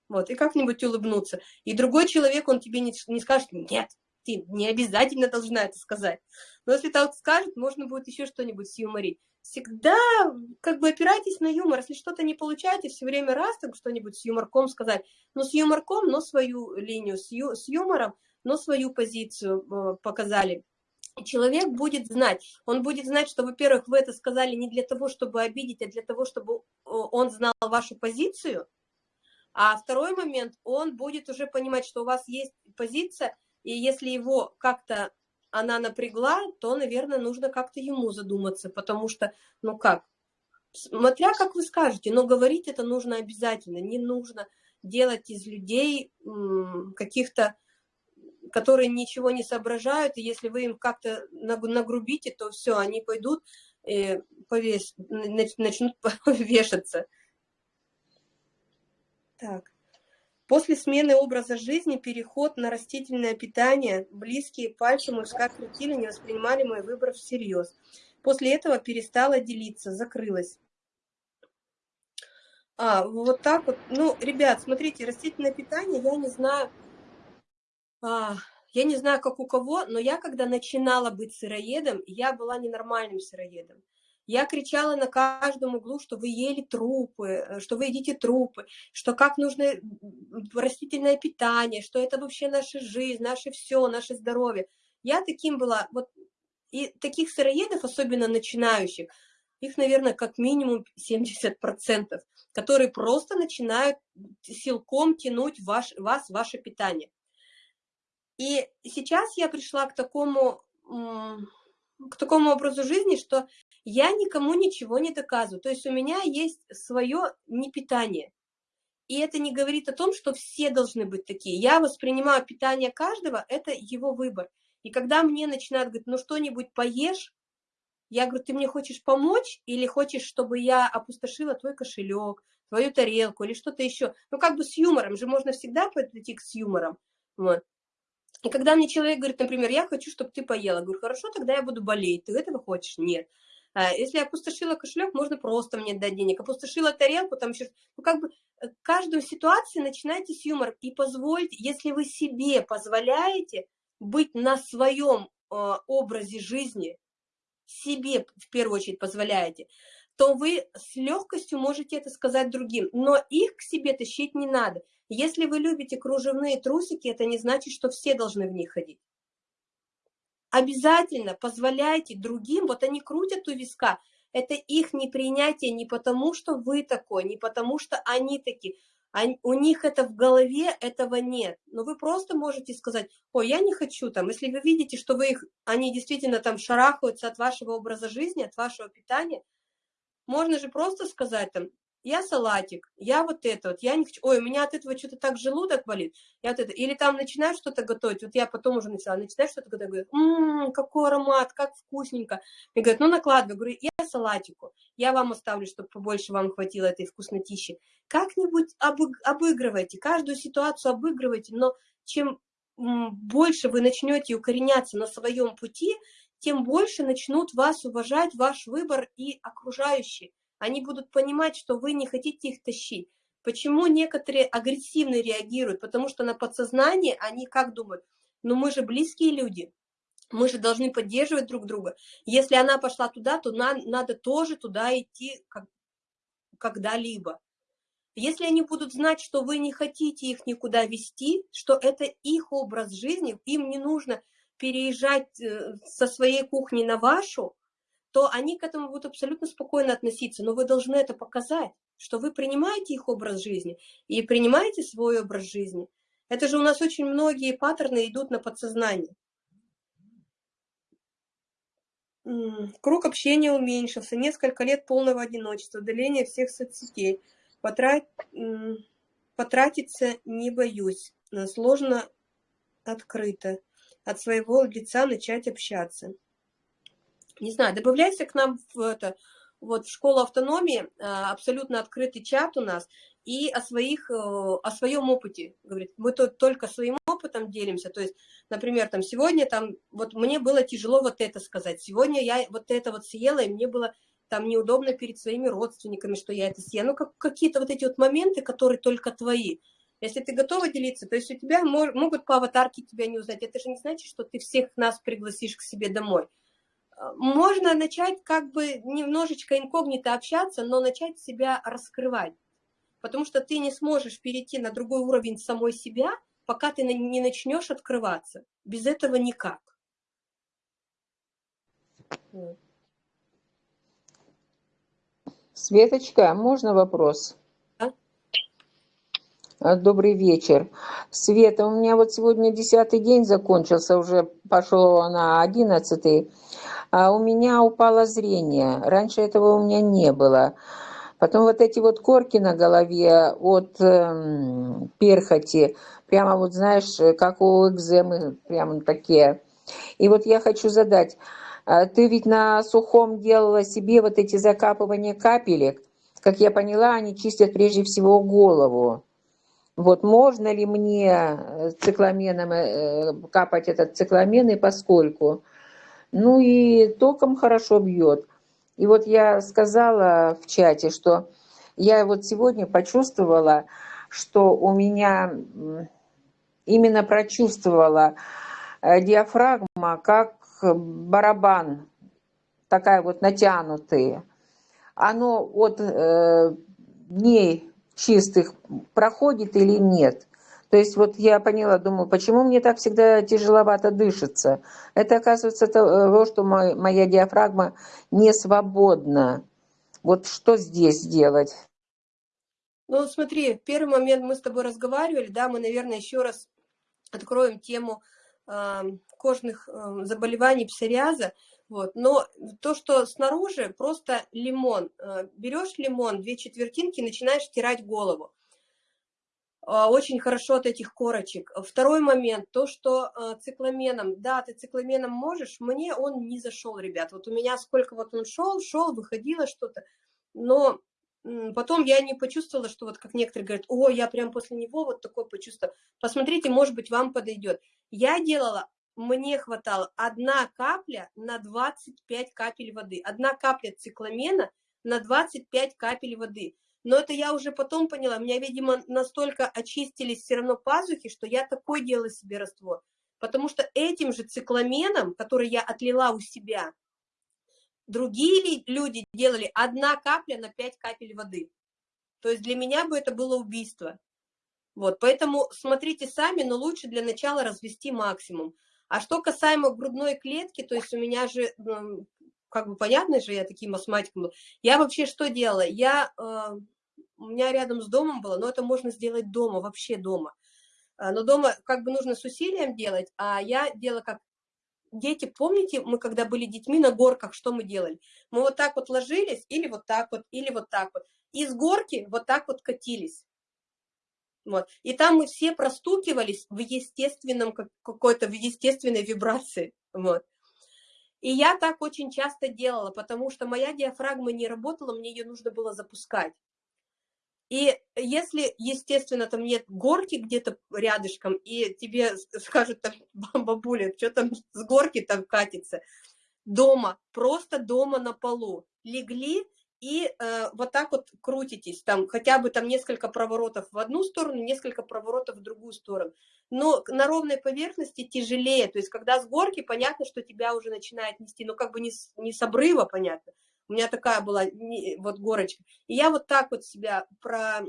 Вот, и как-нибудь улыбнуться. И другой человек, он тебе не, не скажет, нет, ты не обязательно должна это сказать. Но если так скажет, можно будет еще что-нибудь юморить. Всегда как бы опирайтесь на юмор. Если что-то не получаете, все время раз так что-нибудь с юморком сказать. Но с юморком, но свою линию, с, ю, с юмором, но свою позицию э, показали. Человек будет знать, он будет знать, что, во-первых, вы это сказали не для того, чтобы обидеть, а для того, чтобы он знал вашу позицию. А второй момент, он будет уже понимать, что у вас есть позиция, и если его как-то она напрягла, то, наверное, нужно как-то ему задуматься, потому что, ну как, смотря как вы скажете, но говорить это нужно обязательно, не нужно делать из людей каких-то, которые ничего не соображают, и если вы им как-то нагрубите, то все, они пойдут и повес... начнут [laughs] вешаться. Так. После смены образа жизни переход на растительное питание, близкие пальцы мужская крутили, не воспринимали мой выбор всерьез. После этого перестала делиться, закрылась. А, вот так вот. Ну, ребят, смотрите, растительное питание, я не знаю, а, я не знаю, как у кого, но я, когда начинала быть сыроедом, я была ненормальным сыроедом. Я кричала на каждом углу, что вы ели трупы, э, что вы едите трупы, что как нужно растительное питание, что это вообще наша жизнь, наше все, наше здоровье. Я таким была, вот, и таких сыроедов, особенно начинающих, их, наверное, как минимум 70%, которые просто начинают силком тянуть ваш, вас, ваше питание. И сейчас я пришла к такому, к такому образу жизни, что я никому ничего не доказываю. То есть у меня есть свое непитание. И это не говорит о том, что все должны быть такие. Я воспринимаю питание каждого, это его выбор. И когда мне начинают говорить, ну что-нибудь поешь, я говорю, ты мне хочешь помочь или хочешь, чтобы я опустошила твой кошелек, твою тарелку или что-то еще. Ну как бы с юмором же можно всегда подойти с юмором. Вот. И когда мне человек говорит, например, я хочу, чтобы ты поела, говорю, хорошо, тогда я буду болеть, ты этого хочешь? Нет. А, если опустошила кошелек, можно просто мне дать денег. Опустошила тарелку, там еще... Ну, как бы э, каждую ситуацию начинайте с юмора и позвольте, если вы себе позволяете быть на своем э, образе жизни, себе в первую очередь позволяете, то вы с легкостью можете это сказать другим. Но их к себе тащить не надо. Если вы любите кружевные трусики, это не значит, что все должны в них ходить обязательно позволяйте другим, вот они крутят у виска, это их непринятие не потому, что вы такой, не потому, что они такие, Они, у них это в голове, этого нет. Но вы просто можете сказать, ой, я не хочу там. Если вы видите, что вы их, они действительно там шарахаются от вашего образа жизни, от вашего питания, можно же просто сказать там, я салатик, я вот это вот, я не хочу, ой, у меня от этого что-то так желудок болит, я вот это, или там начинаю что-то готовить, вот я потом уже начала, начинаю что-то готовить, говорю, ммм, какой аромат, как вкусненько, мне говорят, ну накладывай, говорю, я салатику, я вам оставлю, чтобы побольше вам хватило этой вкуснотищи, как-нибудь обыг обыгрывайте, каждую ситуацию обыгрывайте, но чем больше вы начнете укореняться на своем пути, тем больше начнут вас уважать, ваш выбор и окружающие. Они будут понимать, что вы не хотите их тащить. Почему некоторые агрессивно реагируют? Потому что на подсознании они как думают? Ну мы же близкие люди, мы же должны поддерживать друг друга. Если она пошла туда, то на, надо тоже туда идти как, когда-либо. Если они будут знать, что вы не хотите их никуда вести, что это их образ жизни, им не нужно переезжать э, со своей кухни на вашу, то они к этому будут абсолютно спокойно относиться. Но вы должны это показать, что вы принимаете их образ жизни и принимаете свой образ жизни. Это же у нас очень многие паттерны идут на подсознание. Круг общения уменьшился, несколько лет полного одиночества, удаление всех соцсетей. Потрат... Потратиться не боюсь, сложно открыто. От своего лица начать общаться не знаю, добавляйся к нам в это, вот в школу автономии, а, абсолютно открытый чат у нас, и о, своих, э, о своем опыте, говорит, мы тут только своим опытом делимся, то есть, например, там сегодня там, вот мне было тяжело вот это сказать, сегодня я вот это вот съела, и мне было там неудобно перед своими родственниками, что я это съела, ну, как, какие-то вот эти вот моменты, которые только твои, если ты готова делиться, то есть у тебя мож, могут по аватарке тебя не узнать, это же не значит, что ты всех нас пригласишь к себе домой, можно начать как бы немножечко инкогнито общаться, но начать себя раскрывать. Потому что ты не сможешь перейти на другой уровень самой себя, пока ты не начнешь открываться. Без этого никак. Светочка, можно вопрос? А, добрый вечер. Света, у меня вот сегодня десятый день закончился, уже пошел на одиннадцатый. А у меня упало зрение. Раньше этого у меня не было. Потом вот эти вот корки на голове от э, перхоти, прямо вот знаешь, как у экземы, прямо такие. И вот я хочу задать, а ты ведь на сухом делала себе вот эти закапывания капелек, как я поняла, они чистят прежде всего голову. Вот можно ли мне э, цикламеном э, капать этот цикламен и поскольку? Ну и током хорошо бьет. И вот я сказала в чате, что я вот сегодня почувствовала, что у меня именно прочувствовала э, диафрагма как барабан, такая вот натянутая. Оно от э, дней чистых проходит или нет. То есть вот я поняла, думаю, почему мне так всегда тяжеловато дышится? Это оказывается того, что мой, моя диафрагма не свободна. Вот что здесь делать? Ну, смотри, первый момент мы с тобой разговаривали, да, мы, наверное, еще раз откроем тему э, кожных э, заболеваний псориаза. Вот. Но то, что снаружи, просто лимон. Э, берешь лимон, две четвертинки, начинаешь стирать голову. Э, очень хорошо от этих корочек. Второй момент, то, что э, цикламеном, да, ты цикламеном можешь, мне он не зашел, ребят. Вот у меня сколько вот он шел, шел, выходило что-то, но потом я не почувствовала, что вот как некоторые говорят, о, я прям после него вот такое почувствовала. Посмотрите, может быть, вам подойдет. Я делала мне хватало одна капля на 25 капель воды. Одна капля цикламена на 25 капель воды. Но это я уже потом поняла. Меня, видимо, настолько очистились все равно пазухи, что я такой делала себе раствор. Потому что этим же цикламеном, который я отлила у себя, другие люди делали одна капля на 5 капель воды. То есть для меня бы это было убийство. Вот, поэтому смотрите сами, но лучше для начала развести максимум. А что касаемо грудной клетки, то есть у меня же, как бы понятно же, я таким астматиком был. Я вообще что делала? Я э, у меня рядом с домом было, но это можно сделать дома, вообще дома. А, но дома как бы нужно с усилием делать, а я делала как дети, помните, мы когда были детьми на горках, что мы делали? Мы вот так вот ложились, или вот так вот, или вот так вот. И с горки вот так вот катились. Вот. И там мы все простукивались в естественном, какой-то в естественной вибрации. Вот. И я так очень часто делала, потому что моя диафрагма не работала, мне ее нужно было запускать. И если, естественно, там нет горки где-то рядышком, и тебе скажут, там, [laughs] бабуля, что там с горки там катится, дома, просто дома на полу, легли и э, вот так вот крутитесь, там хотя бы там несколько проворотов в одну сторону, несколько проворотов в другую сторону. Но на ровной поверхности тяжелее, то есть когда с горки, понятно, что тебя уже начинает нести, но как бы не с, не с обрыва, понятно, у меня такая была вот горочка. И я вот так вот себя про,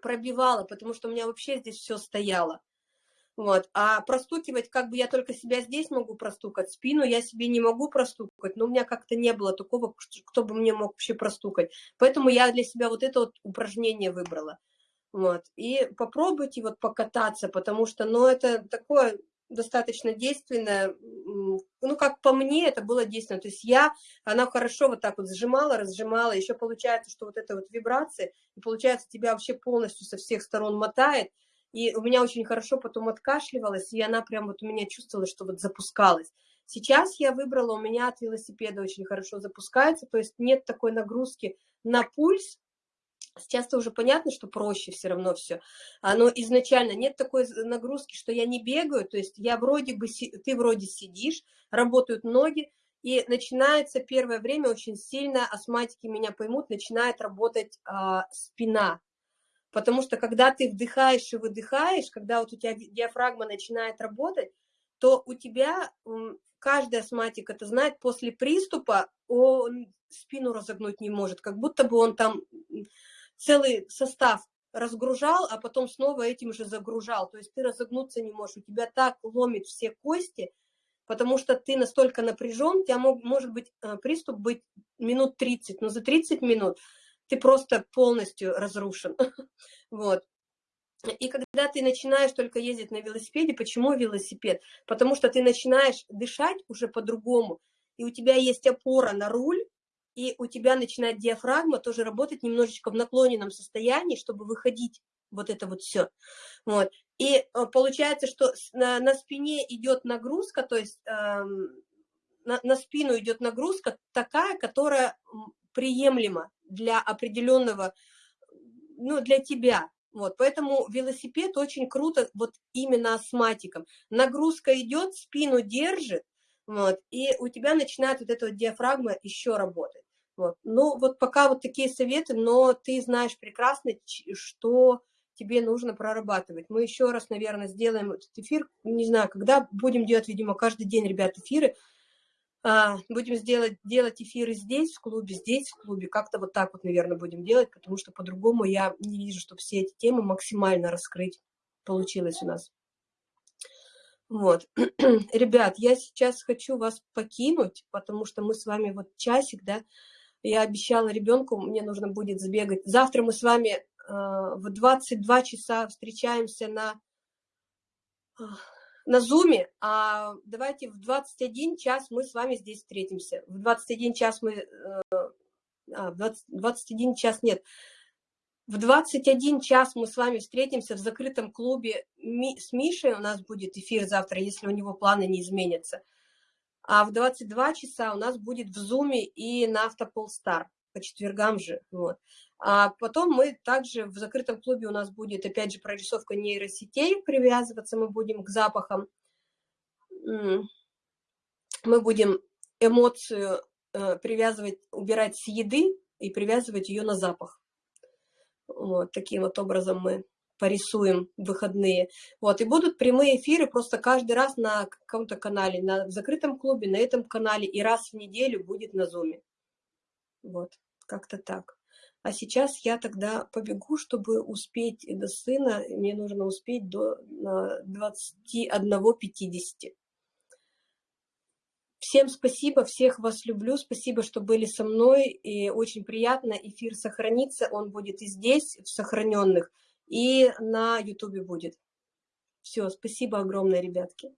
пробивала, потому что у меня вообще здесь все стояло. Вот. А простукивать, как бы я только себя здесь могу простукать, спину я себе не могу простукать, но у меня как-то не было такого, кто бы мне мог вообще простукать. Поэтому я для себя вот это вот упражнение выбрала. Вот. И попробуйте вот покататься, потому что, ну, это такое достаточно действенная, ну, как по мне, это было действенно. То есть я, она хорошо вот так вот сжимала, разжимала, еще получается, что вот это вот вибрация, и получается, тебя вообще полностью со всех сторон мотает, и у меня очень хорошо потом откашливалась, и она прям вот у меня чувствовала, что вот запускалась. Сейчас я выбрала, у меня от велосипеда очень хорошо запускается, то есть нет такой нагрузки на пульс, Сейчас-то уже понятно, что проще все равно все. Но изначально нет такой нагрузки, что я не бегаю, то есть я вроде бы, ты вроде сидишь, работают ноги, и начинается первое время очень сильно, астматики меня поймут, начинает работать а, спина. Потому что когда ты вдыхаешь и выдыхаешь, когда вот у тебя диафрагма начинает работать, то у тебя каждый астматик это знает, после приступа он спину разогнуть не может, как будто бы он там целый состав разгружал, а потом снова этим же загружал. То есть ты разогнуться не можешь, у тебя так ломит все кости, потому что ты настолько напряжен, у тебя мог, может быть э, приступ быть минут 30, но за 30 минут ты просто полностью разрушен. [laughs] Вот. И когда ты начинаешь только ездить на велосипеде, почему велосипед? Потому что ты начинаешь дышать уже по-другому, и у тебя есть опора на руль, и у тебя начинает диафрагма тоже работать немножечко в наклоненном состоянии, чтобы выходить вот это вот все. Вот. И э, получается, что на, на спине идет нагрузка, то есть эм, на, на спину идет нагрузка такая, которая приемлема для определенного, ну, для тебя. Вот, поэтому велосипед очень круто вот именно астматиком. Нагрузка идет, спину держит, вот, и у тебя начинает вот эта вот диафрагма еще работать. Вот. Ну, вот пока вот такие советы, но ты знаешь прекрасно, что тебе нужно прорабатывать. Мы еще раз, наверное, сделаем этот эфир, не знаю, когда будем делать, видимо, каждый день, ребят, эфиры. А, будем сделать, делать эфиры здесь, в клубе, здесь, в клубе. Как-то вот так вот, наверное, будем делать, потому что по-другому я не вижу, что все эти темы максимально раскрыть получилось у нас. Вот. [clears throat] Ребят, я сейчас хочу вас покинуть, потому что мы с вами вот часик, да, я обещала ребенку, мне нужно будет сбегать. Завтра мы с вами э, в 22 часа встречаемся на, на Зуме, а давайте в 21 час мы с вами здесь встретимся. В 21 час мы... Э, а, в 20, 21 час нет. В 21 час мы с вами встретимся в закрытом клубе Ми, с Мишей. У нас будет эфир завтра, если у него планы не изменятся. А в 22 часа у нас будет в Зуме и на Автополстар по четвергам же. Вот. А потом мы также в закрытом клубе у нас будет, опять же, прорисовка нейросетей, привязываться мы будем к запахам. Мы будем эмоцию э, привязывать, убирать с еды и привязывать ее на запах. Вот таким вот образом мы порисуем выходные. Вот, и будут прямые эфиры просто каждый раз на каком-то канале, на в закрытом клубе, на этом канале, и раз в неделю будет на зуме. Вот, как-то так. А сейчас я тогда побегу, чтобы успеть до сына, мне нужно успеть до 21.50. Всем спасибо, всех вас люблю, спасибо, что были со мной, и очень приятно, эфир сохранится, он будет и здесь, в сохраненных, и на ютубе будет. Все, спасибо огромное, ребятки.